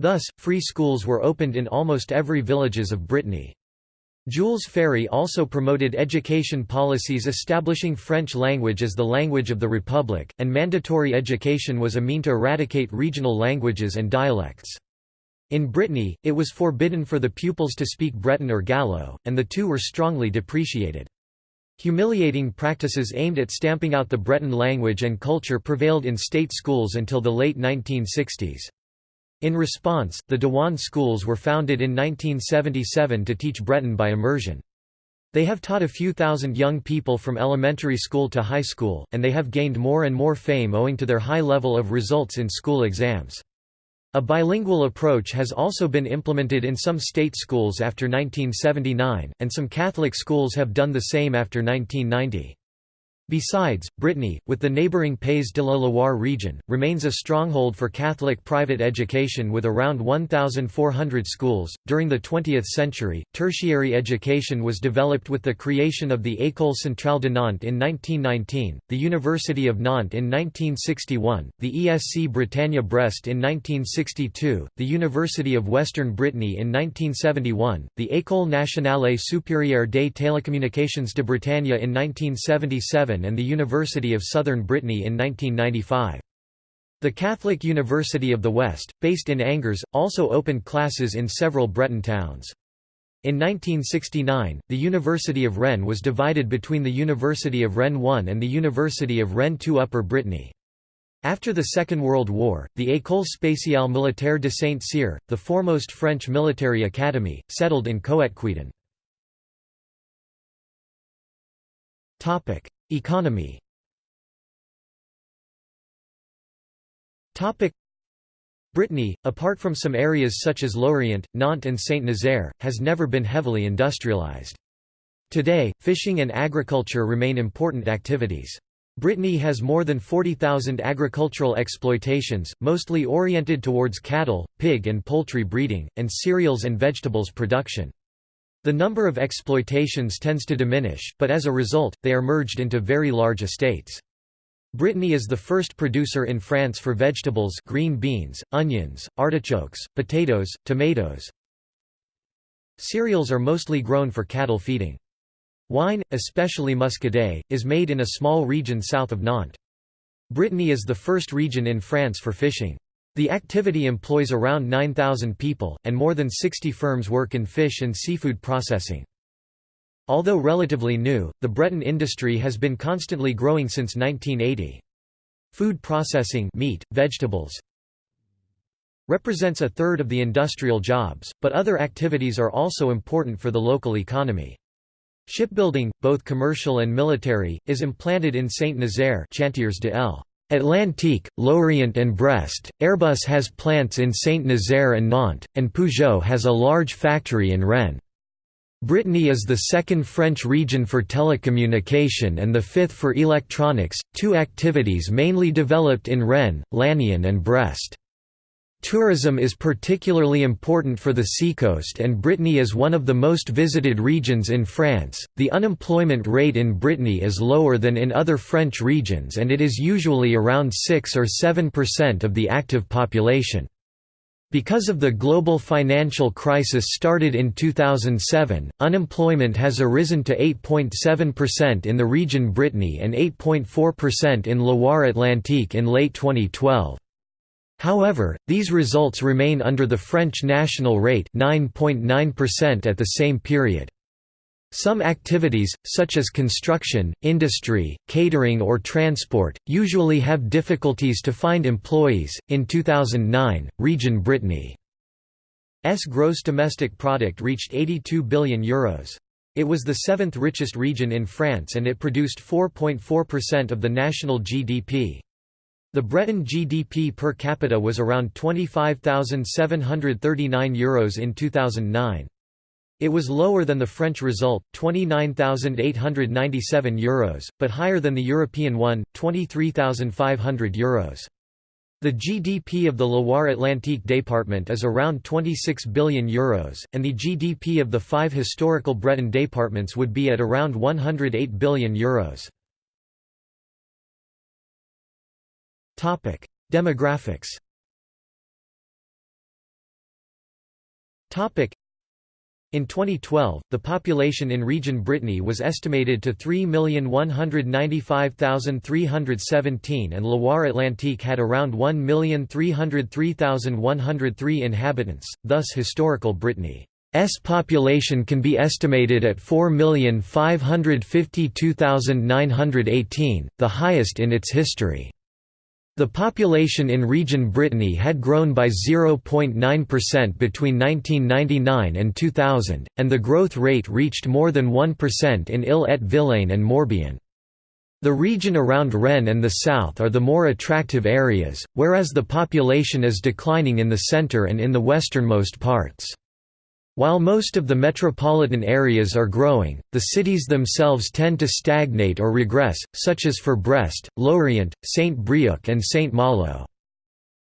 Thus, free schools were opened in almost every villages of Brittany. Jules Ferry also promoted education policies establishing French language as the language of the Republic, and mandatory education was a mean to eradicate regional languages and dialects. In Brittany, it was forbidden for the pupils to speak Breton or Gallo, and the two were strongly depreciated. Humiliating practices aimed at stamping out the Breton language and culture prevailed in state schools until the late 1960s. In response, the Diwan schools were founded in 1977 to teach Breton by immersion. They have taught a few thousand young people from elementary school to high school, and they have gained more and more fame owing to their high level of results in school exams. A bilingual approach has also been implemented in some state schools after 1979, and some Catholic schools have done the same after 1990. Besides, Brittany, with the neighbouring Pays de la Loire region, remains a stronghold for Catholic private education with around 1,400 schools. During the 20th century, tertiary education was developed with the creation of the École Centrale de Nantes in 1919, the University of Nantes in 1961, the ESC Bretagne Brest in 1962, the University of Western Brittany in 1971, the École Nationale Supérieure des Télécommunications de Bretagne in 1977 and the University of Southern Brittany in 1995. The Catholic University of the West, based in Angers, also opened classes in several Breton towns. In 1969, the University of Rennes was divided between the University of Rennes I and the University of Rennes II Upper Brittany. After the Second World War, the École spatiale militaire de Saint-Cyr, the foremost French military academy, settled in Coëtquidan. Economy Brittany, apart from some areas such as Lorient, Nantes and Saint-Nazaire, has never been heavily industrialized. Today, fishing and agriculture remain important activities. Brittany has more than 40,000 agricultural exploitations, mostly oriented towards cattle, pig and poultry breeding, and cereals and vegetables production. The number of exploitations tends to diminish, but as a result, they are merged into very large estates. Brittany is the first producer in France for vegetables green beans, onions, artichokes, potatoes, tomatoes. Cereals are mostly grown for cattle feeding. Wine, especially muscadet, is made in a small region south of Nantes. Brittany is the first region in France for fishing. The activity employs around 9,000 people, and more than 60 firms work in fish and seafood processing. Although relatively new, the Breton industry has been constantly growing since 1980. Food processing meat, vegetables, represents a third of the industrial jobs, but other activities are also important for the local economy. Shipbuilding, both commercial and military, is implanted in Saint-Nazaire Chantiers de L. Atlantique, Lorient and Brest, Airbus has plants in Saint-Nazaire and Nantes, and Peugeot has a large factory in Rennes. Brittany is the second French region for telecommunication and the fifth for electronics, two activities mainly developed in Rennes, Lannion and Brest. Tourism is particularly important for the seacoast and Brittany is one of the most visited regions in France. The unemployment rate in Brittany is lower than in other French regions and it is usually around 6 or 7% of the active population. Because of the global financial crisis started in 2007, unemployment has arisen to 8.7% in the region Brittany and 8.4% in Loire Atlantique in late 2012. However, these results remain under the French national rate 9.9% at the same period. Some activities, such as construction, industry, catering, or transport, usually have difficulties to find employees. In 2009, Region Brittany's gross domestic product reached €82 billion. Euros. It was the seventh richest region in France and it produced 4.4% of the national GDP. The Breton GDP per capita was around €25,739 Euros in 2009. It was lower than the French result, €29,897 Euros, but higher than the European one, €23,500 Euros. The GDP of the Loire-Atlantique department is around €26 billion, Euros, and the GDP of the five historical Breton departments would be at around €108 billion. Euros. Demographics. In 2012, the population in Region Brittany was estimated to 3,195,317 and Loire-Atlantique had around 1,303,103 inhabitants, thus historical Brittany's population can be estimated at 4,552,918, the highest in its history. The population in Region Brittany had grown by 0.9% between 1999 and 2000, and the growth rate reached more than 1% in Ille-et-Vilaine and Morbihan. The region around Rennes and the south are the more attractive areas, whereas the population is declining in the centre and in the westernmost parts. While most of the metropolitan areas are growing, the cities themselves tend to stagnate or regress, such as for Brest, Lorient, Saint-Brieuc and Saint-Malo.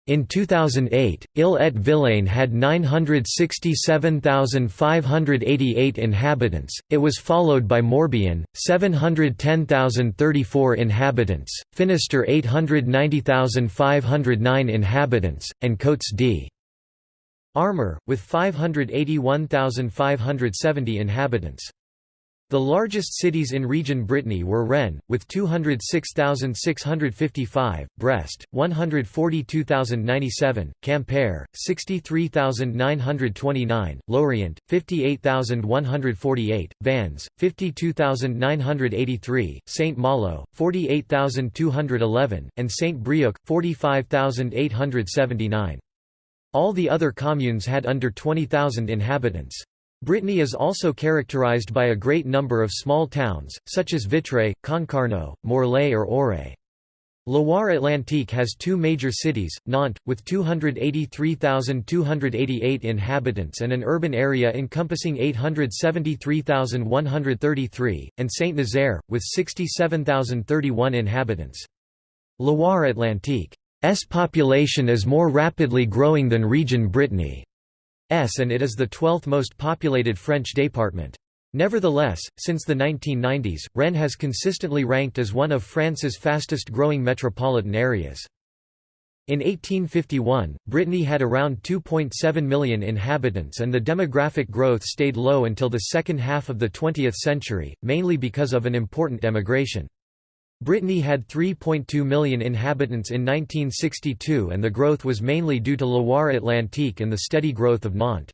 In 2008, Ille-et-Vilaine had 967,588 inhabitants, it was followed by Morbihan, 710,034 inhabitants, Finistère 890,509 inhabitants, and Côtes d Armor, with 581,570 inhabitants. The largest cities in Region Brittany were Rennes, with 206,655, Brest, 142,097, Quimper, 63,929, Lorient, 58,148, Vannes, 52,983, Saint-Malo, 48,211, and Saint-Brieuc, 45,879. All the other communes had under 20,000 inhabitants. Brittany is also characterized by a great number of small towns, such as Vitré, Concarneau, Morlaix or Auray. Loire-Atlantique has two major cities, Nantes, with 283,288 inhabitants and an urban area encompassing 873,133, and Saint-Nazaire, with 67,031 inhabitants. Loire-Atlantique S population is more rapidly growing than region Brittany. S and it is the 12th most populated French department. Nevertheless, since the 1990s, Rennes has consistently ranked as one of France's fastest-growing metropolitan areas. In 1851, Brittany had around 2.7 million inhabitants and the demographic growth stayed low until the second half of the 20th century, mainly because of an important emigration. Brittany had 3.2 million inhabitants in 1962 and the growth was mainly due to Loire-Atlantique and the steady growth of Nantes.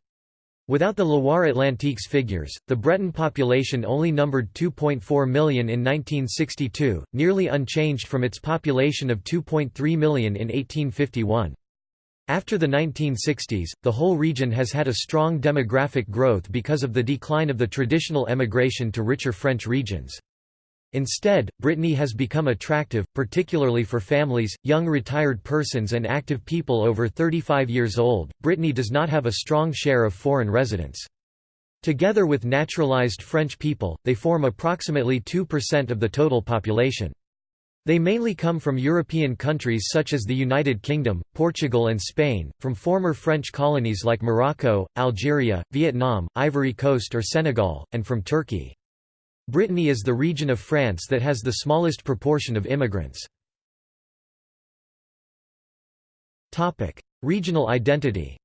Without the Loire-Atlantique's figures, the Breton population only numbered 2.4 million in 1962, nearly unchanged from its population of 2.3 million in 1851. After the 1960s, the whole region has had a strong demographic growth because of the decline of the traditional emigration to richer French regions. Instead, Brittany has become attractive, particularly for families, young retired persons, and active people over 35 years old. Brittany does not have a strong share of foreign residents. Together with naturalized French people, they form approximately 2% of the total population. They mainly come from European countries such as the United Kingdom, Portugal and Spain, from former French colonies like Morocco, Algeria, Vietnam, Ivory Coast or Senegal, and from Turkey. Brittany is the region of France that has the smallest proportion of immigrants. Topic: Regional identity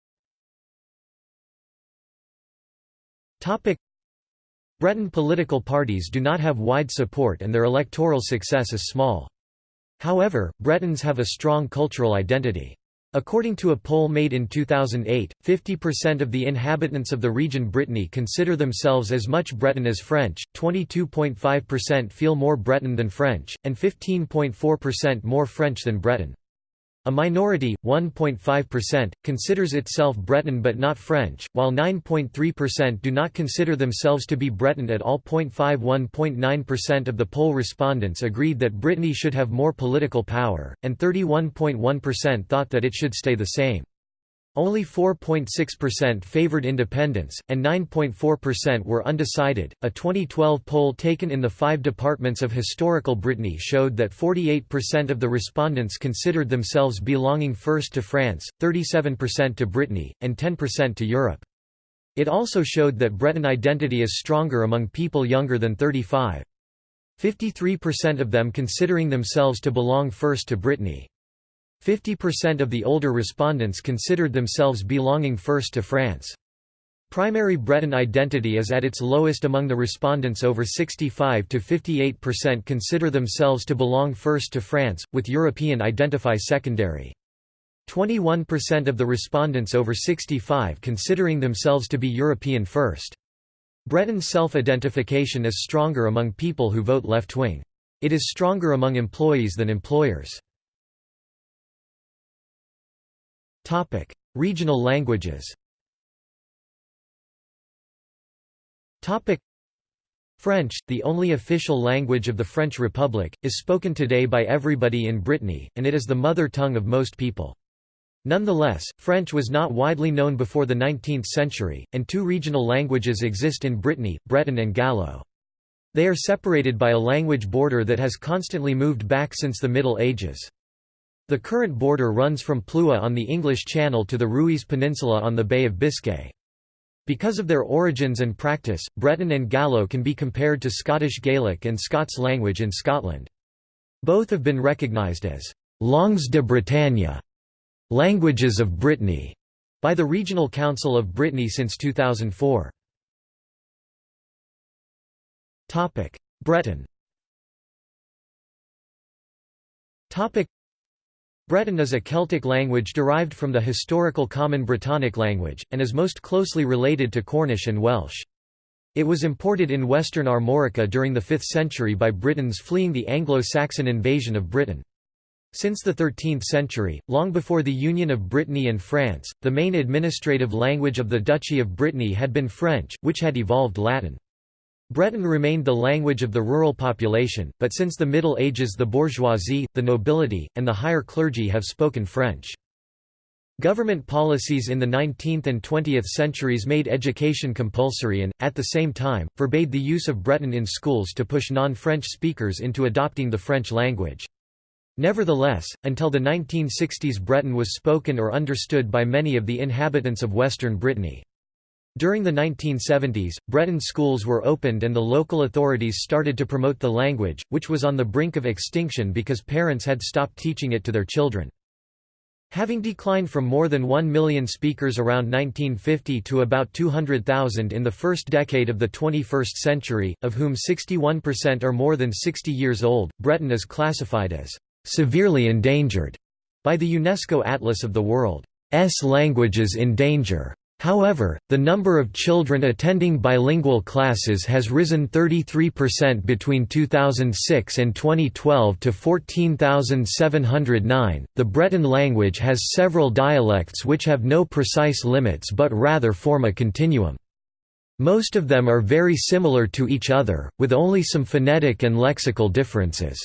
Topic: Breton political parties do not have wide support and their electoral success is small. However, Bretons have a strong cultural identity. According to a poll made in 2008, 50% of the inhabitants of the region Brittany consider themselves as much Breton as French, 22.5% feel more Breton than French, and 15.4% more French than Breton. A minority, 1.5%, considers itself Breton but not French, while 9.3% do not consider themselves to be Breton at all. 0.51.9% of the poll respondents agreed that Brittany should have more political power, and 31.1% thought that it should stay the same. Only 4.6% favored independence, and 9.4% were undecided. A 2012 poll taken in the five departments of historical Brittany showed that 48% of the respondents considered themselves belonging first to France, 37% to Brittany, and 10% to Europe. It also showed that Breton identity is stronger among people younger than 35. 53% of them considering themselves to belong first to Brittany. 50% of the older respondents considered themselves belonging first to France. Primary Breton identity is at its lowest among the respondents over 65 to 58% consider themselves to belong first to France, with European identify secondary. 21% of the respondents over 65 considering themselves to be European first. Breton self-identification is stronger among people who vote left-wing. It is stronger among employees than employers. Topic: Regional languages. Topic: French, the only official language of the French Republic, is spoken today by everybody in Brittany, and it is the mother tongue of most people. Nonetheless, French was not widely known before the 19th century, and two regional languages exist in Brittany, Breton and Gallo. They are separated by a language border that has constantly moved back since the Middle Ages. The current border runs from Plouha on the English Channel to the Rhuys Peninsula on the Bay of Biscay. Because of their origins and practice, Breton and Gallo can be compared to Scottish Gaelic and Scots language in Scotland. Both have been recognised as «langues de Bretagne» languages of Brittany, by the Regional Council of Brittany since 2004. Breton Breton is a Celtic language derived from the historical Common Brittonic language, and is most closely related to Cornish and Welsh. It was imported in western Armorica during the 5th century by Britons fleeing the Anglo-Saxon invasion of Britain. Since the 13th century, long before the union of Brittany and France, the main administrative language of the Duchy of Brittany had been French, which had evolved Latin. Breton remained the language of the rural population, but since the Middle Ages the bourgeoisie, the nobility, and the higher clergy have spoken French. Government policies in the 19th and 20th centuries made education compulsory and, at the same time, forbade the use of Breton in schools to push non-French speakers into adopting the French language. Nevertheless, until the 1960s Breton was spoken or understood by many of the inhabitants of western Brittany. During the 1970s, Breton schools were opened and the local authorities started to promote the language, which was on the brink of extinction because parents had stopped teaching it to their children. Having declined from more than 1 million speakers around 1950 to about 200,000 in the first decade of the 21st century, of whom 61% are more than 60 years old, Breton is classified as severely endangered by the UNESCO Atlas of the World's Languages in Danger. However, the number of children attending bilingual classes has risen 33% between 2006 and 2012 to 14,709. The Breton language has several dialects which have no precise limits but rather form a continuum. Most of them are very similar to each other, with only some phonetic and lexical differences.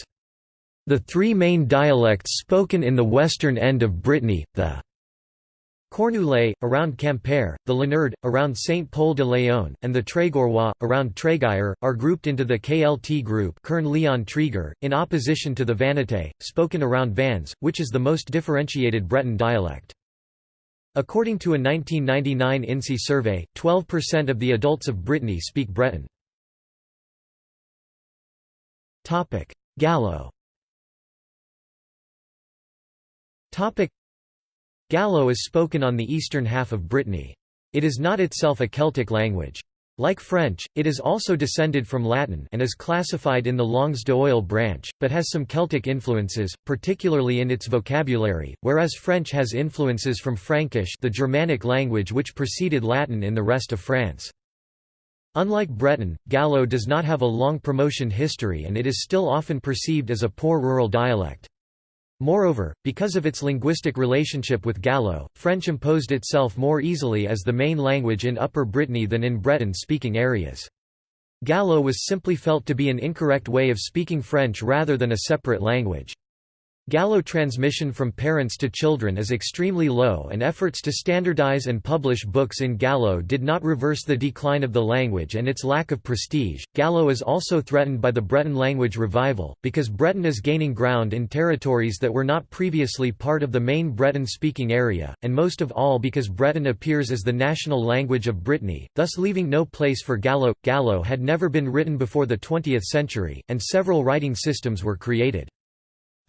The three main dialects spoken in the western end of Brittany, the Cornouaillais, around Quimper, the Leonard, around Saint-Pol-de-Léon, and the Trégorois, around Tréguier, are grouped into the KLT group Kern Leon Treger, in opposition to the Vannetais, spoken around Vannes, which is the most differentiated Breton dialect. According to a 1999 INSEE survey, 12% of the adults of Brittany speak Breton. Gallo Gallo is spoken on the eastern half of Brittany. It is not itself a Celtic language. Like French, it is also descended from Latin and is classified in the langues d'oil branch, but has some Celtic influences, particularly in its vocabulary, whereas French has influences from Frankish the Germanic language which preceded Latin in the rest of France. Unlike Breton, Gallo does not have a long promotion history and it is still often perceived as a poor rural dialect. Moreover, because of its linguistic relationship with Gallo, French imposed itself more easily as the main language in Upper Brittany than in Breton-speaking areas. Gallo was simply felt to be an incorrect way of speaking French rather than a separate language. Gallo transmission from parents to children is extremely low and efforts to standardize and publish books in Gallo did not reverse the decline of the language and its lack of prestige. Gallo is also threatened by the Breton language revival, because Breton is gaining ground in territories that were not previously part of the main Breton-speaking area, and most of all because Breton appears as the national language of Brittany, thus leaving no place for Gallo. Gallo had never been written before the 20th century, and several writing systems were created.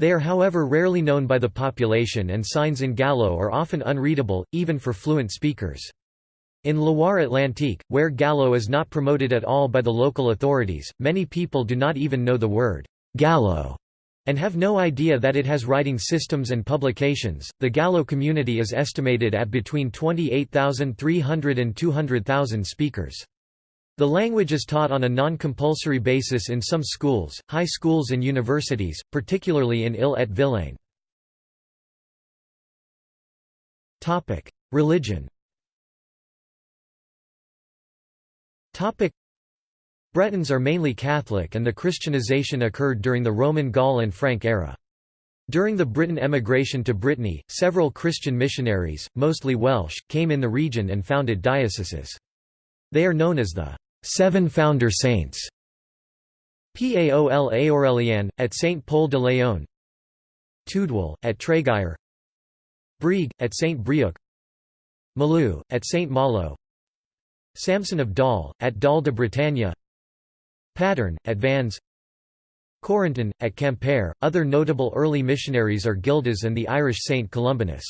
They are however rarely known by the population and signs in Gallo are often unreadable, even for fluent speakers. In Loire Atlantique, where Gallo is not promoted at all by the local authorities, many people do not even know the word Gallo and have no idea that it has writing systems and publications. The Gallo community is estimated at between 28,300 and 200,000 speakers. The language is taught on a non-compulsory basis in some schools, high schools and universities, particularly in Ille-et-Vilaine. Religion Bretons are mainly Catholic and the Christianization occurred during the Roman Gaul and Frank era. During the Briton emigration to Brittany, several Christian missionaries, mostly Welsh, came in the region and founded dioceses. They are known as the Seven founder saints. Paol Aurelian, at Saint Pol de Leon. Tudwal, at Tréguier Brieg, at Saint Brieuc. Malo, at Saint Malo. Samson of Dol, at Dol de Bretagne. Padarn, at Vannes Corentin, at Quimper. Other notable early missionaries are Gildas and the Irish Saint Columbanus.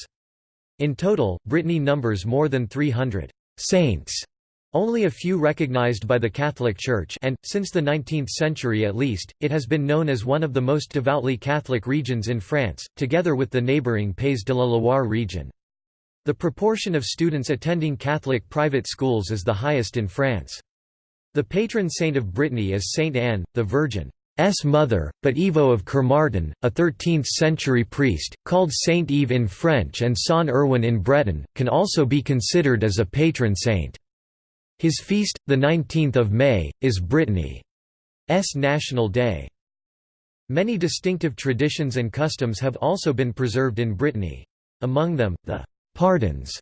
In total, Brittany numbers more than 300 saints only a few recognized by the Catholic Church and, since the 19th century at least, it has been known as one of the most devoutly Catholic regions in France, together with the neighbouring Pays de la Loire region. The proportion of students attending Catholic private schools is the highest in France. The patron saint of Brittany is Saint Anne, the Virgin's mother, but Ivo of Kermartin, a 13th-century priest, called Saint Yves in French and Saint Erwan in Breton, can also be considered as a patron saint. His feast, the 19th of May, is Brittany's National Day. Many distinctive traditions and customs have also been preserved in Brittany. Among them, the «pardons»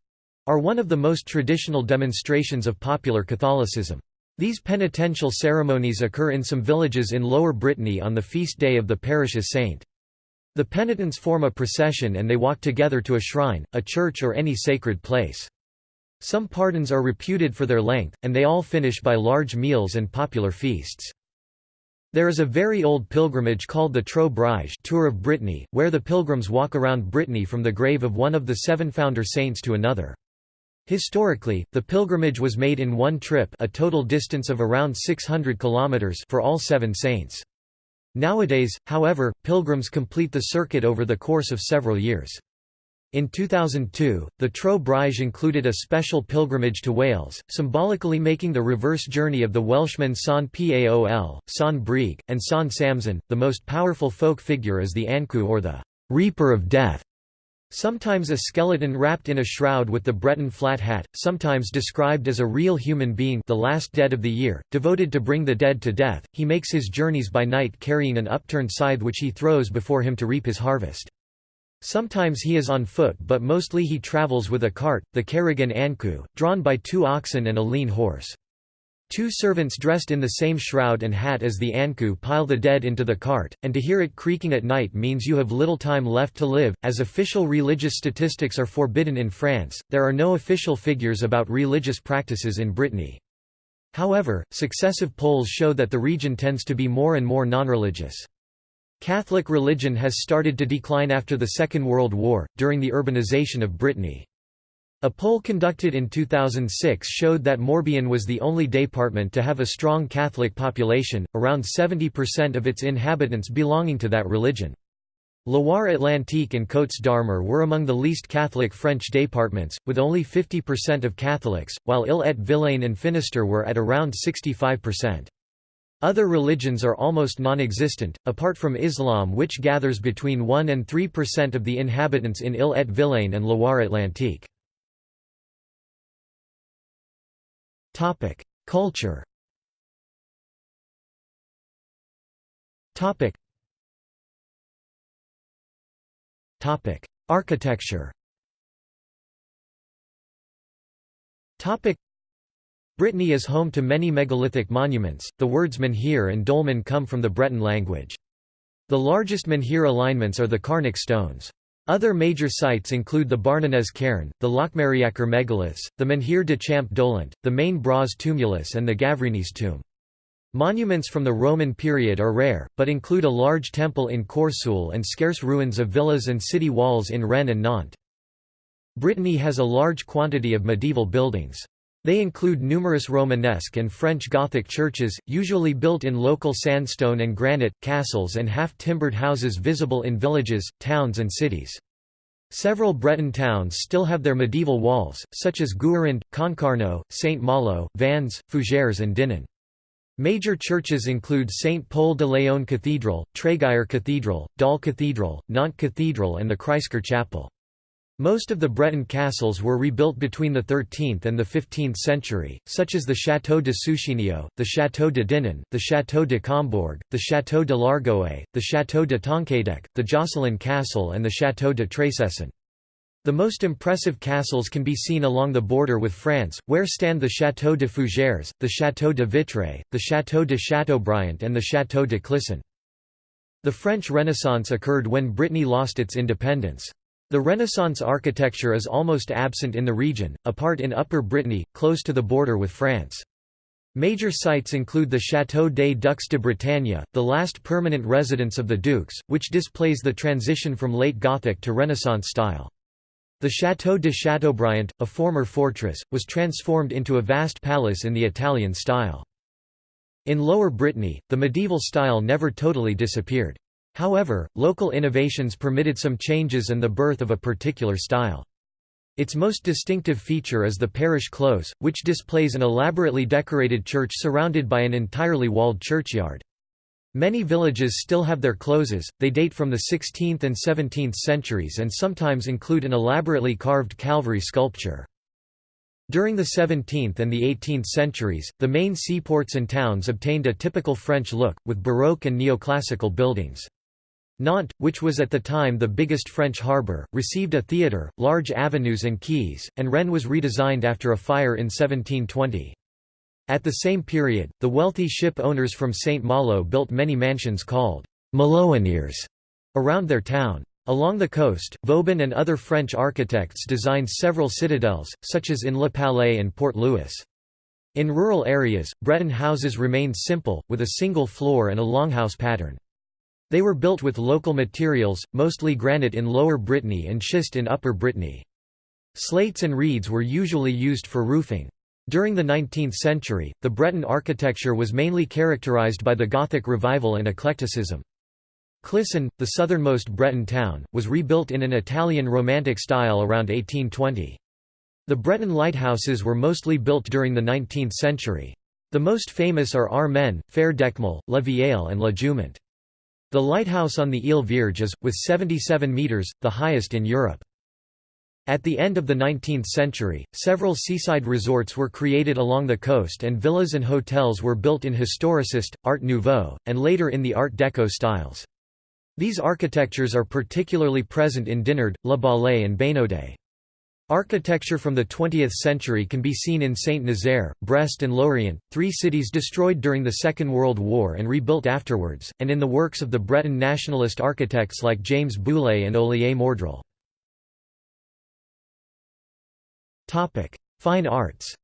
are one of the most traditional demonstrations of popular Catholicism. These penitential ceremonies occur in some villages in Lower Brittany on the feast day of the parish's saint. The penitents form a procession and they walk together to a shrine, a church or any sacred place. Some pardons are reputed for their length, and they all finish by large meals and popular feasts. There is a very old pilgrimage called the Tro Breizh Tour of Brittany, where the pilgrims walk around Brittany from the grave of one of the seven founder saints to another. Historically, the pilgrimage was made in one trip a total distance of around 600 kilometers for all seven saints. Nowadays, however, pilgrims complete the circuit over the course of several years. In 2002, the Tro Breizh included a special pilgrimage to Wales, symbolically making the reverse journey of the Welshman San Paol, San Brieg, and San Samson. The most powerful folk figure is the Ankou or the Reaper of Death. Sometimes a skeleton wrapped in a shroud with the Breton flat hat, sometimes described as a real human being the last dead of the year, devoted to bring the dead to death, he makes his journeys by night carrying an upturned scythe which he throws before him to reap his harvest. Sometimes he is on foot but mostly he travels with a cart, the Karrig an Ankou, drawn by two oxen and a lean horse. Two servants dressed in the same shroud and hat as the Ankou pile the dead into the cart, and to hear it creaking at night means you have little time left to live. As official religious statistics are forbidden in France, there are no official figures about religious practices in Brittany. However, successive polls show that the region tends to be more and more non-religious. Catholic religion has started to decline after the Second World War, during the urbanization of Brittany. A poll conducted in 2006 showed that Morbihan was the only département to have a strong Catholic population, around 70% of its inhabitants belonging to that religion. Loire-Atlantique and Côtes d'Armor were among the least Catholic French departments, with only 50% of Catholics, while Ille-et-Vilaine and Finistère were at around 65%. Other religions are almost non-existent, apart from Islam which gathers between 1 and 3% of the inhabitants in Ille-et-Vilaine and Loire-Atlantique. Culture. Architecture. Brittany is home to many megalithic monuments. The words menhir and dolmen come from the Breton language. The largest menhir alignments are the Carnac stones. Other major sites include the Barnenez cairn, the Locmariaquer megaliths, the Menhir de Champ Dolent, the main Bras tumulus and the Gavrinis tomb. Monuments from the Roman period are rare, but include a large temple in Corseul and scarce ruins of villas and city walls in Rennes and Nantes. Brittany has a large quantity of medieval buildings. They include numerous Romanesque and French Gothic churches, usually built in local sandstone and granite, castles and half-timbered houses visible in villages, towns and cities. Several Breton towns still have their medieval walls, such as Guérande, Concarneau, Saint-Malo, Vannes, Fougères and Dinan. Major churches include Saint Pol de Léon Cathedral, Tréguier Cathedral, Dol Cathedral, Nantes Cathedral and the Kreisker Chapel. Most of the Breton castles were rebuilt between the 13th and the 15th century, such as the Château de Suscinio, the Château de Dinan, the Château de Combourg, the Château de l'Argoët, the Château de Tonquédec, the Josselin Castle and the Château de Trécesson. The most impressive castles can be seen along the border with France, where stand the Château de Fougères, the Château de Vitré, the Château de Chateaubriant and the Château de Clisson. The French Renaissance occurred when Brittany lost its independence. The Renaissance architecture is almost absent in the region, apart in Upper Brittany, close to the border with France. Major sites include the Château des Ducs de Bretagne, the last permanent residence of the dukes, which displays the transition from late Gothic to Renaissance style. The Château de Chateaubriant, a former fortress, was transformed into a vast palace in the Italian style. In Lower Brittany, the medieval style never totally disappeared. However, local innovations permitted some changes and the birth of a particular style. Its most distinctive feature is the parish close, which displays an elaborately decorated church surrounded by an entirely walled churchyard. Many villages still have their closes, they date from the 16th and 17th centuries and sometimes include an elaborately carved Calvary sculpture. During the 17th and the 18th centuries, the main seaports and towns obtained a typical French look, with Baroque and neoclassical buildings. Nantes, which was at the time the biggest French harbour, received a theatre, large avenues and quays, and Rennes was redesigned after a fire in 1720. At the same period, the wealthy ship owners from St. Malo built many mansions called «Malouinières» around their town. Along the coast, Vauban and other French architects designed several citadels, such as in Le Palais and Port Louis. In rural areas, Breton houses remained simple, with a single floor and a longhouse pattern. They were built with local materials, mostly granite in Lower Brittany and schist in Upper Brittany. Slates and reeds were usually used for roofing. During the 19th century, the Breton architecture was mainly characterized by the Gothic revival and eclecticism. Clisson, the southernmost Breton town, was rebuilt in an Italian Romantic style around 1820. The Breton lighthouses were mostly built during the 19th century. The most famous are Armen, Phare d'Eckmühl, La Vieille and La Jumante. The lighthouse on the Ile Vierge is, with 77 metres, the highest in Europe. At the end of the 19th century, several seaside resorts were created along the coast and villas and hotels were built in historicist, Art Nouveau, and later in the Art Deco styles. These architectures are particularly present in Dinard, La Baule and Bénodet. Architecture from the 20th century can be seen in Saint-Nazaire, Brest and Lorient, three cities destroyed during the Second World War and rebuilt afterwards, and in the works of the Breton nationalist architects like James Bouillé and Olier Mordrel. Fine arts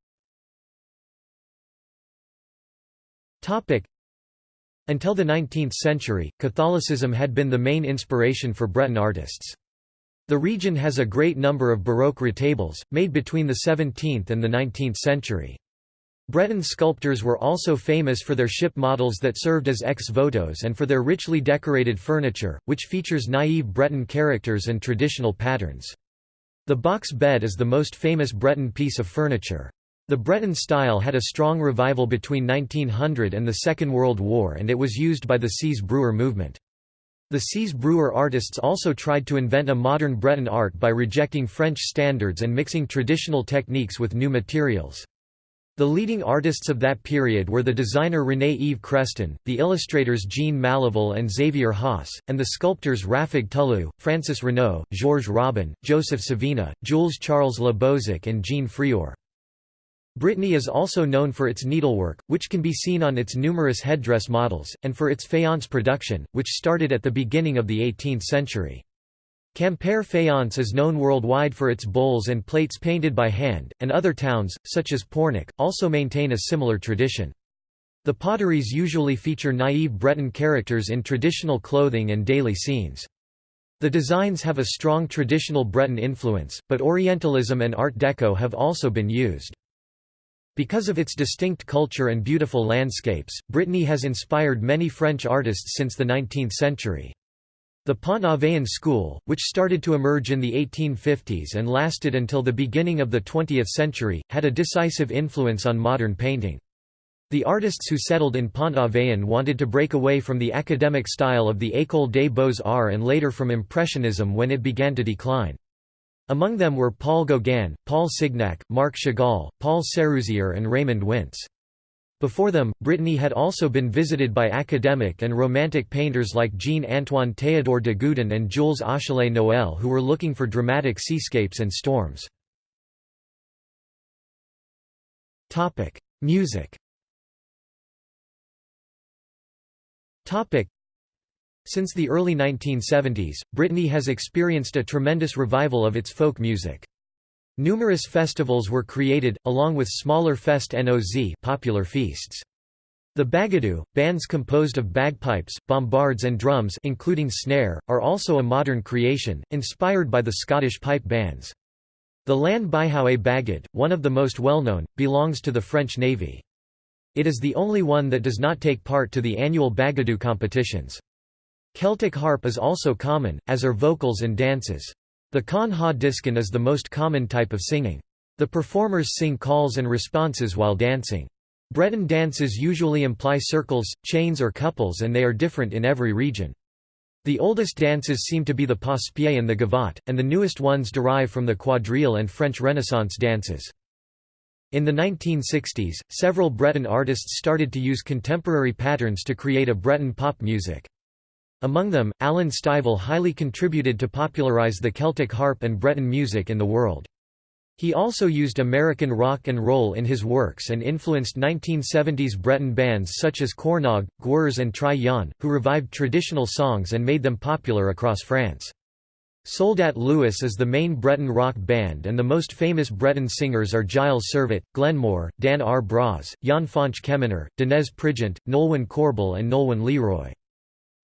Until the 19th century, Catholicism had been the main inspiration for Breton artists. The region has a great number of Baroque retables, made between the 17th and the 19th century. Breton sculptors were also famous for their ship models that served as ex-votos and for their richly decorated furniture, which features naive Breton characters and traditional patterns. The box bed is the most famous Breton piece of furniture. The Breton style had a strong revival between 1900 and the Second World War and it was used by the Seiz Breur movement. The Seiz Breur artists also tried to invent a modern Breton art by rejecting French standards and mixing traditional techniques with new materials. The leading artists of that period were the designer René-Yves Creston, the illustrators Jean Malivel and Xavier Haas, and the sculptors Rafig Tullou, Francis Renaud, Georges Robin, Joseph Savina, Jules Charles Le Bozec and Jean Fréour. Brittany is also known for its needlework, which can be seen on its numerous headdress models, and for its faience production, which started at the beginning of the 18th century. Quimper faience is known worldwide for its bowls and plates painted by hand, and other towns, such as Pornic, also maintain a similar tradition. The potteries usually feature naive Breton characters in traditional clothing and daily scenes. The designs have a strong traditional Breton influence, but Orientalism and Art Deco have also been used. Because of its distinct culture and beautiful landscapes, Brittany has inspired many French artists since the 19th century. The Pont-Aven school, which started to emerge in the 1850s and lasted until the beginning of the 20th century, had a decisive influence on modern painting. The artists who settled in Pont-Aven wanted to break away from the academic style of the École des Beaux-Arts and later from Impressionism when it began to decline. Among them were Paul Gauguin, Paul Signac, Marc Chagall, Paul Sérusier and Raymond Wintz. Before them, Brittany had also been visited by academic and romantic painters like Jean-Antoine Théodore de Gudin and Jules Achille Noël who were looking for dramatic seascapes and storms. Music Since the early 1970s, Brittany has experienced a tremendous revival of its folk music. Numerous festivals were created, along with smaller fest noz popular feasts. The Bagadou, bands composed of bagpipes, bombards and drums including snare, are also a modern creation, inspired by the Scottish pipe bands. The Lann-Bihoué Bagad, one of the most well-known, belongs to the French Navy. It is the only one that does not take part to the annual Bagadou competitions. Celtic harp is also common, as are vocals and dances. The Kan ha diskan is the most common type of singing. The performers sing calls and responses while dancing. Breton dances usually imply circles, chains or couples and they are different in every region. The oldest dances seem to be the passe-pied and the gavotte, and the newest ones derive from the quadrille and French Renaissance dances. In the 1960s, several Breton artists started to use contemporary patterns to create a Breton pop music. Among them, Alan Stivell highly contributed to popularize the Celtic harp and Breton music in the world. He also used American rock and roll in his works and influenced 1970s Breton bands such as Kornog, Gwerz and Tri Yann, who revived traditional songs and made them popular across France. Soldat Louis is the main Breton rock band and the most famous Breton singers are Gilles Servat, Glenmor, Dan Ar Braz, Yann-Fañch Kemener, Denez Prigent, Nolwenn Corbel and Nolwenn Leroy.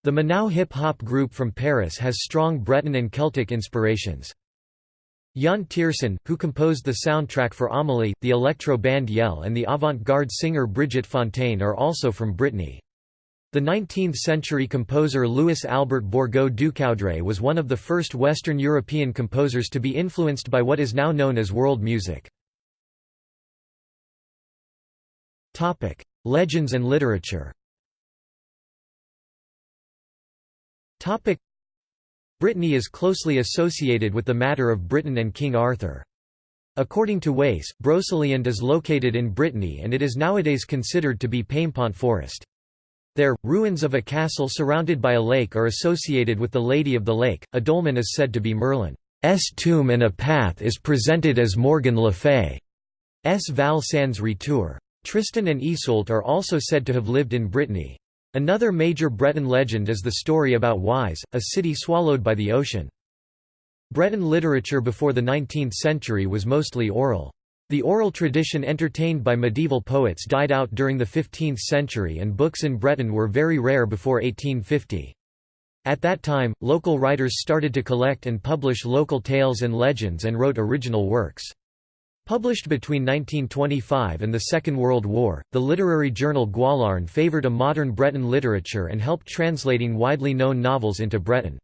The Manau hip-hop group from Paris has strong Breton and Celtic inspirations. Yann Tiersen, who composed the soundtrack for Amélie, the electro band Yelle and the avant-garde singer Brigitte Fontaine are also from Brittany. The 19th-century composer Louis Albert Bourgault Ducoudray was one of the first Western European composers to be influenced by what is now known as world music. Legends and literature Topic Brittany is closely associated with the matter of Britain and King Arthur. According to Wace, Broceliande is located in Brittany and it is nowadays considered to be Paimpont Forest. There, ruins of a castle surrounded by a lake are associated with the Lady of the Lake. A dolmen is said to be Merlin's tomb and a path is presented as Morgan Le Fay's Val sans retour. Tristan and Iseult are also said to have lived in Brittany. Another major Breton legend is the story about Ys, a city swallowed by the ocean. Breton literature before the 19th century was mostly oral. The oral tradition entertained by medieval poets died out during the 15th century and books in Breton were very rare before 1850. At that time, local writers started to collect and publish local tales and legends and wrote original works. Published between 1925 and the Second World War, the literary journal Gwalarn favoured a modern Breton literature and helped translating widely known novels into Breton.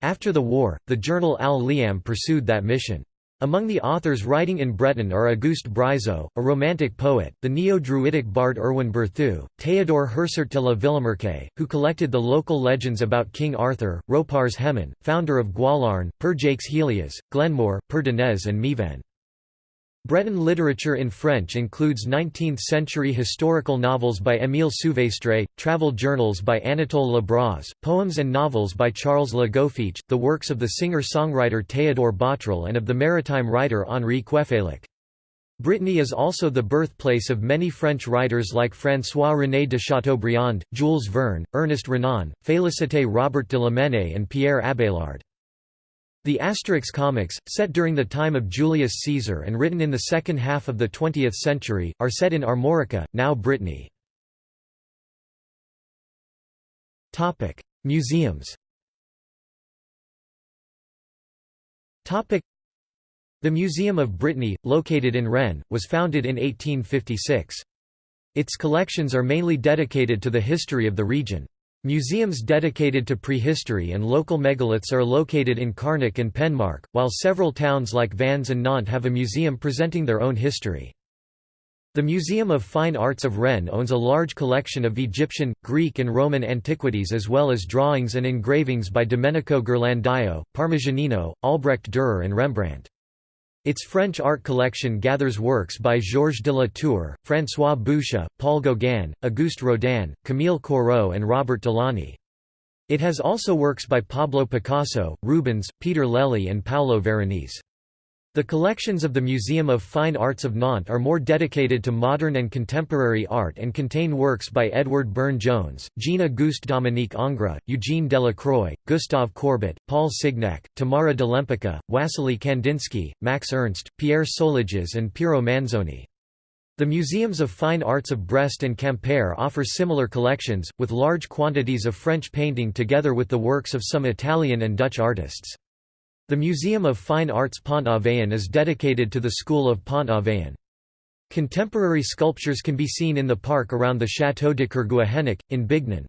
After the war, the journal Al Liamm pursued that mission. Among the authors writing in Breton are Auguste Brizeux, a romantic poet, the neo-Druidic bard Erwan Berthou, Théodore Hersart de la who collected the local legends about King Arthur, Roparz Hemon, founder of Gwalarn, Per Jacques Helias, Glenmor, Per Denez and Mivan. Breton literature in French includes 19th-century historical novels by Émile Souvestre, travel journals by Anatole Le Braz, poems and novels by Charles Le Goffic, the works of the singer-songwriter Théodore Botrel and of the maritime writer Henri Queffélec. Brittany is also the birthplace of many French writers like François-René de Chateaubriand, Jules Verne, Ernest Renan, Félicité Robert de Lamennais and Pierre Abelard. The Asterix comics, set during the time of Julius Caesar and written in the second half of the 20th century, are set in Armorica, now Brittany. Museums The Museum of Brittany, located in Rennes, was founded in 1856. Its collections are mainly dedicated to the history of the region. Museums dedicated to prehistory and local megaliths are located in Carnac and Penmarc'h, while several towns like Vannes and Nantes have a museum presenting their own history. The Museum of Fine Arts of Rennes owns a large collection of Egyptian, Greek and Roman antiquities as well as drawings and engravings by Domenico Ghirlandaio, Parmigianino, Albrecht Dürer and Rembrandt. Its French art collection gathers works by Georges de la Tour, François Boucher, Paul Gauguin, Auguste Rodin, Camille Corot and Robert Delaunay. It has also works by Pablo Picasso, Rubens, Peter Lely and Paolo Veronese. The collections of the Museum of Fine Arts of Nantes are more dedicated to modern and contemporary art and contain works by Edward Burne-Jones, Jean-Auguste Dominique Ingres, Eugene Delacroix, Gustave Courbet, Paul Signac, Tamara de Lempicka, Wassily Kandinsky, Max Ernst, Pierre Soulages and Piero Manzoni. The Museums of Fine Arts of Brest and Quimper offer similar collections, with large quantities of French painting together with the works of some Italian and Dutch artists. The Museum of Fine Arts Pont-Aven is dedicated to the School of Pont-Aven. Contemporary sculptures can be seen in the park around the Château de Kerguéhennec, in Bignan.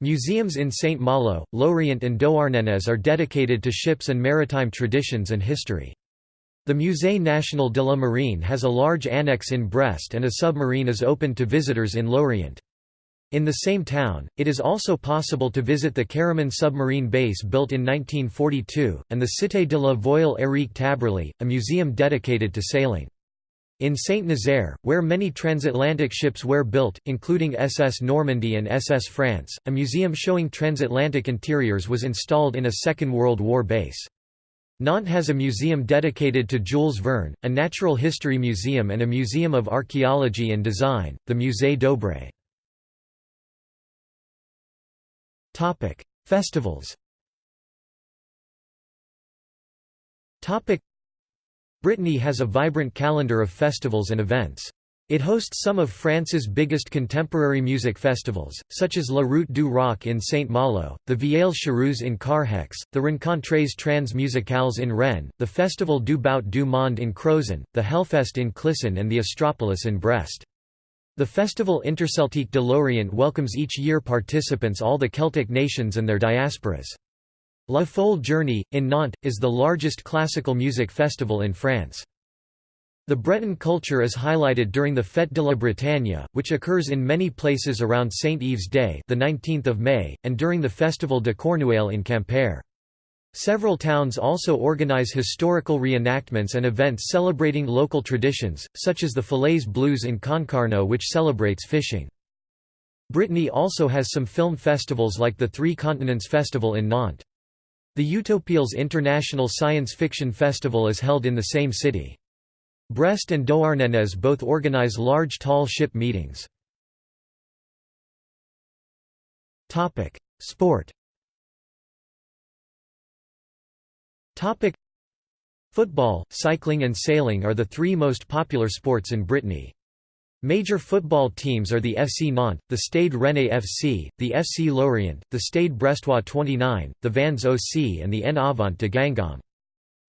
Museums in Saint-Malo, Lorient and Douarnenez are dedicated to ships and maritime traditions and history. The Musée National de la Marine has a large annex in Brest and a submarine is open to visitors in Lorient. In the same town, it is also possible to visit the Keroman submarine base built in 1942, and the Cité de la Voile Éric Tabarly, a museum dedicated to sailing. In Saint-Nazaire, where many transatlantic ships were built, including SS Normandie and SS France, a museum showing transatlantic interiors was installed in a Second World War base. Nantes has a museum dedicated to Jules Verne, a natural history museum and a museum of archaeology and design, the Musée Dobrée. Topic: Festivals. Topic: Brittany has a vibrant calendar of festivals and events. It hosts some of France's biggest contemporary music festivals, such as La Route du Rock in Saint-Malo, the Vieilles Charrues in Carhaix, the Rencontres Trans Musicales in Rennes, the Festival du Bout du Monde in Crozon, the Hellfest in Clisson and the Astropolis in Brest. The festival Interceltique de Lorient welcomes each year participants all the Celtic nations and their diasporas. La Folle Journée, in Nantes, is the largest classical music festival in France. The Breton culture is highlighted during the Fête de la Bretagne, which occurs in many places around Saint Yves Day the 19th of May, and during the Festival de Cornouaille in Quimper. Several towns also organize historical reenactments and events celebrating local traditions, such as the Filets Bleus in Concarneau which celebrates fishing. Brittany also has some film festivals like the Three Continents Festival in Nantes. The Utopiales International Science Fiction Festival is held in the same city. Brest and Douarnenez both organize large tall ship meetings. Sport Topic Football, cycling and sailing are the three most popular sports in Brittany. Major football teams are the FC Nantes, the Stade Rennais FC, the FC Lorient, the Stade Brestois 29, the Vannes OC and the En Avant de Guingamp.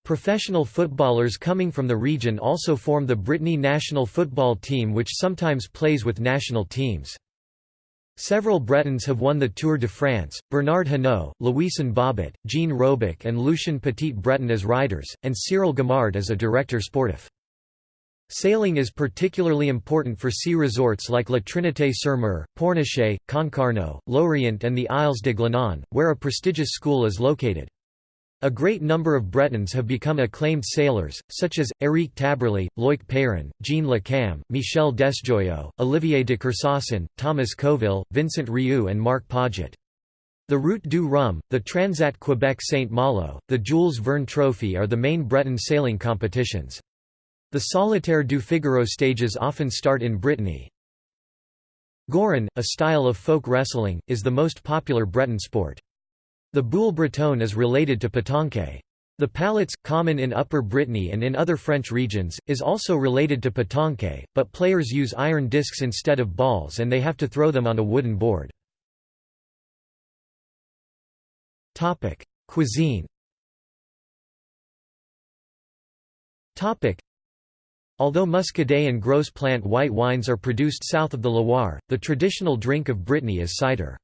Professional footballers coming from the region also form the Brittany national football team which sometimes plays with national teams. Several Bretons have won the Tour de France, Bernard Hinault, Louison Bobet, Jean Robic and Lucien Petit-Breton as riders, and Cyrille Guimard as a director sportif. Sailing is particularly important for sea resorts like La Trinité-sur-Mer, Pornichet, Concarneau, Lorient and the Isles de Glenan, where a prestigious school is located. A great number of Bretons have become acclaimed sailors, such as, Éric Tabarly, Loic Peyron, Jean Le Cam, Michel Desjoyeaux, Olivier de Kersauzon, Thomas Coville, Vincent Riou and Marc Pajot. The Route du Rhum, the Transat Quebec Saint Malo, the Jules Verne Trophy are the main Breton sailing competitions. The Solitaire du Figaro stages often start in Brittany. Gouren, a style of folk wrestling, is the most popular Breton sport. The boule breton is related to petanque. The pallets, common in Upper Brittany and in other French regions, is also related to petanque, but players use iron discs instead of balls and they have to throw them on a wooden board. Cuisine Although Muscadet and Gros plant white wines are produced south of the Loire, the traditional drink of Brittany is cider.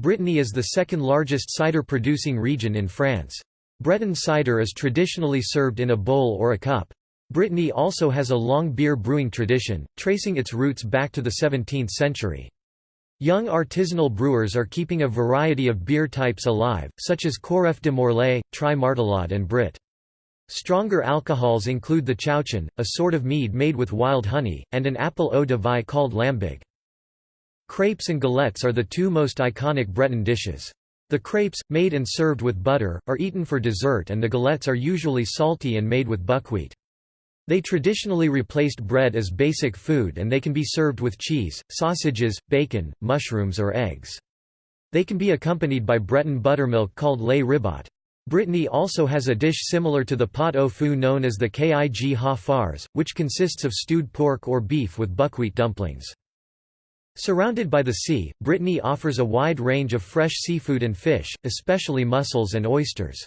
Brittany is the second largest cider-producing region in France. Breton cider is traditionally served in a bowl or a cup. Brittany also has a long beer brewing tradition, tracing its roots back to the 17th century. Young artisanal brewers are keeping a variety of beer types alive, such as Coreff de Morlaix, Tri Martolod and Brit. Stronger alcohols include the chouchen, a sort of mead made with wild honey, and an apple eau de vie called lambig. Crepes and galettes are the two most iconic Breton dishes. The crepes, made and served with butter, are eaten for dessert and the galettes are usually salty and made with buckwheat. They traditionally replaced bread as basic food and they can be served with cheese, sausages, bacon, mushrooms or eggs. They can be accompanied by Breton buttermilk called lait ribot. Brittany also has a dish similar to the pot au feu known as the kig ha fars, which consists of stewed pork or beef with buckwheat dumplings. Surrounded by the sea, Brittany offers a wide range of fresh seafood and fish, especially mussels and oysters.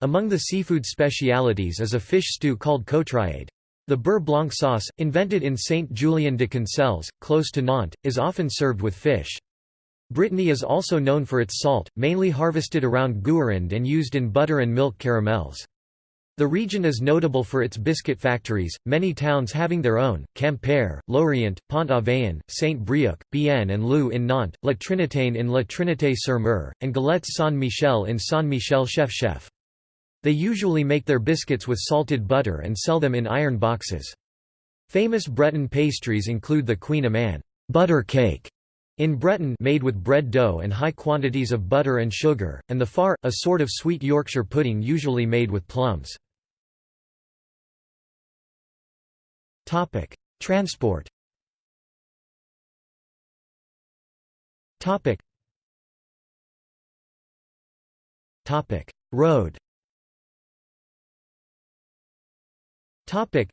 Among the seafood specialities is a fish stew called cotriade. The beurre blanc sauce, invented in Saint-Julien de Concelles, close to Nantes, is often served with fish. Brittany is also known for its salt, mainly harvested around Guérande and used in butter and milk caramels. The region is notable for its biscuit factories, many towns having their own, Quimper, Lorient, Pont-Aven, Saint-Brieuc, BN and LU in Nantes, La Trinitaine in La Trinité-sur-Mer, and Galettes Saint-Michel in Saint-Michel-Chef-Chef. They usually make their biscuits with salted butter and sell them in iron boxes. Famous Breton pastries include the kouign-amann butter cake, in Breton made with bread dough and high quantities of butter and sugar, and the far, a sort of sweet Yorkshire pudding usually made with plums. Transport Topic: Road Topic.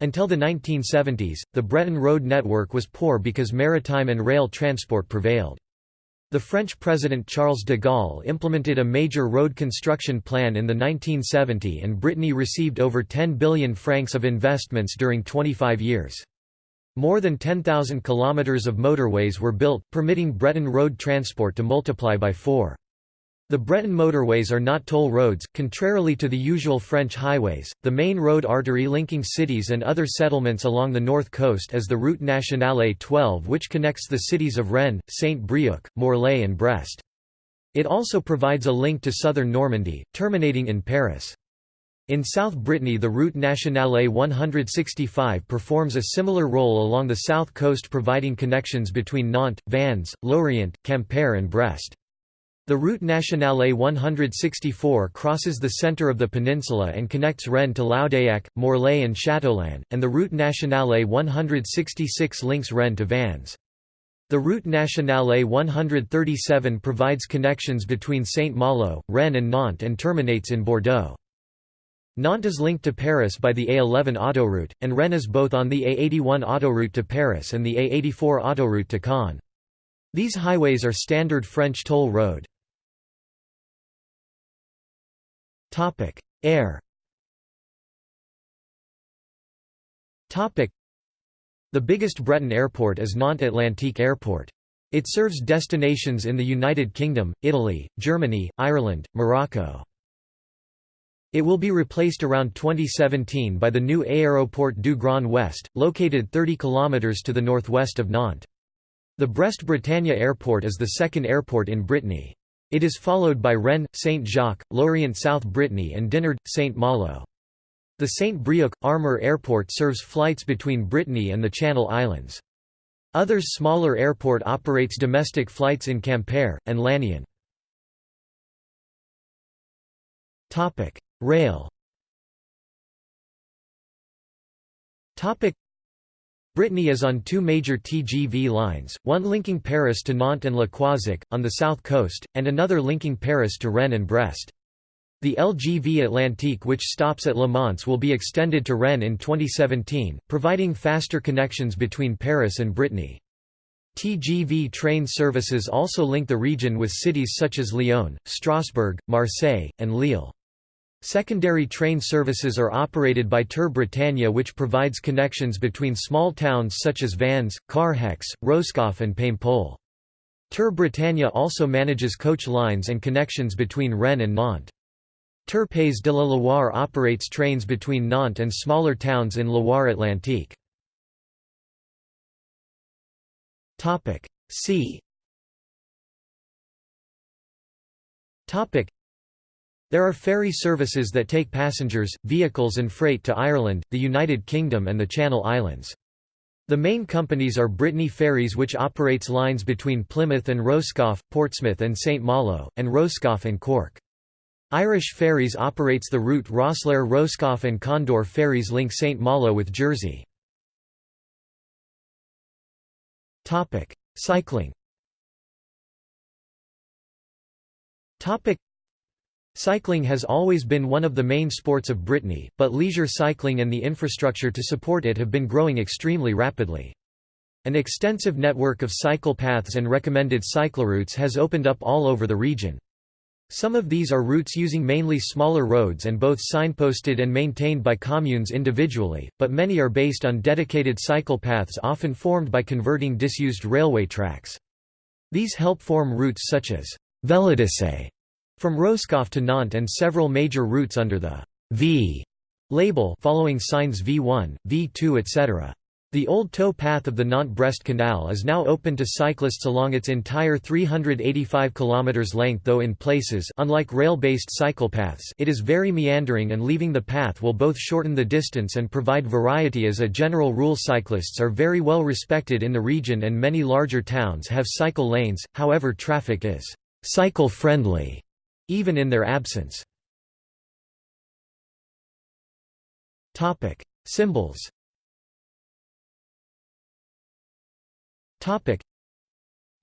until the 1970s, the Breton road network was poor because maritime and rail transport prevailed. The French President Charles de Gaulle implemented a major road construction plan in the 1970 and Brittany received over 10 billion francs of investments during 25 years. More than 10,000 kilometers of motorways were built, permitting Breton road transport to multiply by four. The Breton motorways are not toll roads, contrarily to the usual French highways. The main road artery linking cities and other settlements along the north coast is the Route Nationale 12 which connects the cities of Rennes, Saint-Brieuc, Morlaix and Brest. It also provides a link to southern Normandy, terminating in Paris. In South Brittany the Route Nationale 165 performs a similar role along the south coast providing connections between Nantes, Vannes, Lorient, Quimper and Brest. The Route Nationale 164 crosses the centre of the peninsula and connects Rennes to Loudéac, Morlaix and Châteaulin, and the Route Nationale 166 links Rennes to Vannes. The Route Nationale 137 provides connections between Saint-Malo, Rennes and Nantes and terminates in Bordeaux. Nantes is linked to Paris by the A11 autoroute, and Rennes is both on the A81 autoroute to Paris and the A84 autoroute to Caen. These highways are standard French toll road. Air The biggest Breton airport is Nantes Atlantique Airport. It serves destinations in the United Kingdom, Italy, Germany, Ireland, Morocco. It will be replaced around 2017 by the new Aéroport du Grand Ouest, located 30 km to the northwest of Nantes. The Brest-Bretagne Airport is the second airport in Brittany. It is followed by Rennes, Saint-Jacques, Lorient South Brittany and Dinard, Saint-Malo. The Saint-Brieuc, Armor Airport serves flights between Brittany and the Channel Islands. Others smaller airport operates domestic flights in Quimper, and Lannion. Rail Brittany is on two major TGV lines, one linking Paris to Nantes and Le Croisic, on the south coast, and another linking Paris to Rennes and Brest. The LGV Atlantique which stops at Le Mans will be extended to Rennes in 2017, providing faster connections between Paris and Brittany. TGV train services also link the region with cities such as Lyon, Strasbourg, Marseille, and Lille. Secondary train services are operated by TER Bretagne which provides connections between small towns such as Vannes, Carhaix, Roscoff and Paimpol. TER Bretagne also manages coach lines and connections between Rennes and Nantes. TER Pays de la Loire operates trains between Nantes and smaller towns in Loire-Atlantique. See there are ferry services that take passengers, vehicles and freight to Ireland, the United Kingdom and the Channel Islands. The main companies are Brittany Ferries which operates lines between Plymouth and Roscoff, Portsmouth and St Malo, and Roscoff and Cork. Irish Ferries operates the route Rosslare Roscoff and Condor Ferries link St Malo with Jersey. Cycling Cycling has always been one of the main sports of Brittany, but leisure cycling and the infrastructure to support it have been growing extremely rapidly. An extensive network of cycle paths and recommended cycloroutes has opened up all over the region. Some of these are routes using mainly smaller roads and both signposted and maintained by communes individually, but many are based on dedicated cycle paths often formed by converting disused railway tracks. These help form routes such as Vélodyssée from Roscoff to Nantes and several major routes under the V label following signs V1, V2 etc. The old tow path of the Nantes-Brest Canal is now open to cyclists along its entire 385 km length though in places unlike rail-based cycle paths it is very meandering and leaving the path will both shorten the distance and provide variety as a general rule cyclists are very well respected in the region and many larger towns have cycle lanes, however traffic is cycle-friendly even in their absence. Symbols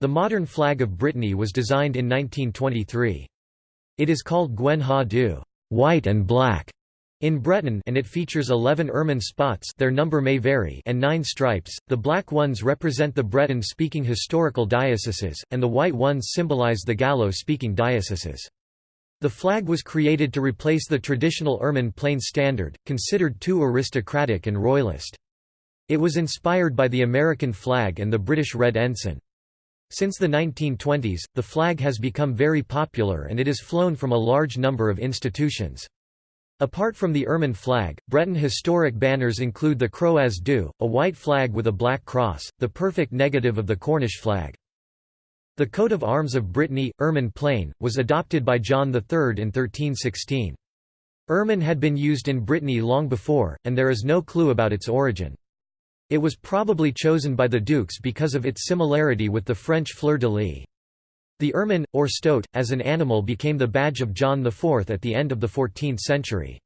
The modern flag of Brittany was designed in 1923. It is called Gwen ha du white and black in Breton and it features 11 ermine spots their number may vary and 9 stripes, the black ones represent the Breton-speaking historical dioceses, and the white ones symbolize the Gallo-speaking dioceses. The flag was created to replace the traditional ermine plain standard, considered too aristocratic and royalist. It was inspired by the American flag and the British Red Ensign. Since the 1920s, the flag has become very popular and it is flown from a large number of institutions. Apart from the ermine flag, Breton historic banners include the Kroaz Du, a white flag with a black cross, the perfect negative of the Cornish flag. The coat of arms of Brittany, ermine plain, was adopted by John III in 1316. Ermine had been used in Brittany long before, and there is no clue about its origin. It was probably chosen by the dukes because of its similarity with the French fleur-de-lis. The ermine, or stoat, as an animal became the badge of John IV at the end of the 14th century.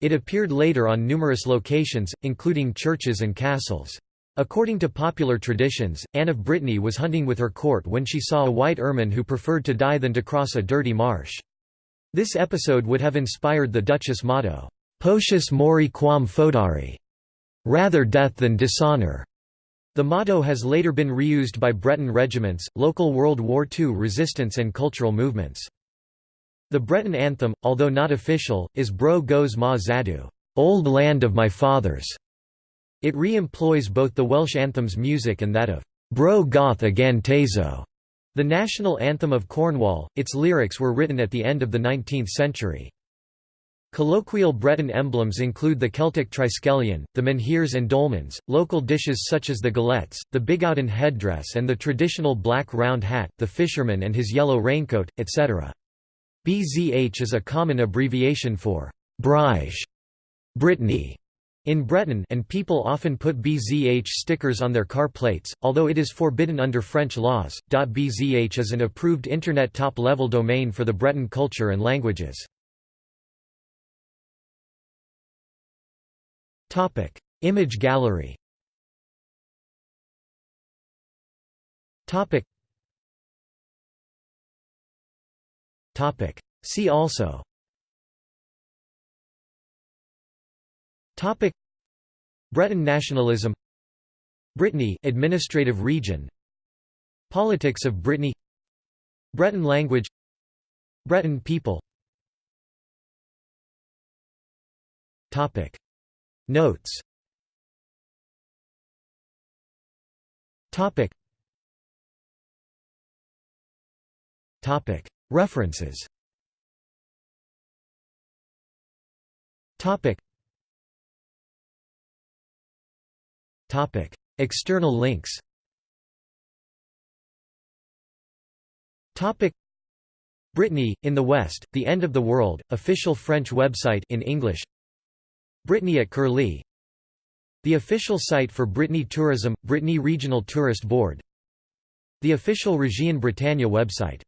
It appeared later on numerous locations, including churches and castles. According to popular traditions, Anne of Brittany was hunting with her court when she saw a white ermine who preferred to die than to cross a dirty marsh. This episode would have inspired the Duchess motto, Potius mori quam foedari, rather death than dishonor. The motto has later been reused by Breton regiments, local World War II resistance and cultural movements. The Breton anthem, although not official, is Bro Gozh Ma Zadoù, Old Land of My Fathers. It re-employs both the Welsh anthem's music and that of Bro Goth Agan Tasow, the national anthem of Cornwall. Its lyrics were written at the end of the 19th century. Colloquial Breton emblems include the Celtic triskelion, the menhirs and dolmens, local dishes such as the galettes, the bigouden headdress and the traditional black round hat, the fisherman and his yellow raincoat, etc. BZH is a common abbreviation for Breizh, Brittany, in Breton and people often put BZH stickers on their car plates, although it is forbidden under French laws. .bzh is an approved Internet top-level domain for the Breton culture and languages. Topic: Image gallery. Topic. Topic. See also. Topic. Breton nationalism. Brittany administrative region. Politics of Brittany. Breton language. Breton people. Topic. Notes Topic Topic References Topic External links. Topic. Brittany, in the West, The End of the World, official French website in English. Brittany at Curlie. The official site for Brittany Tourism – Brittany Regional Tourist Board. The official Région Bretagne website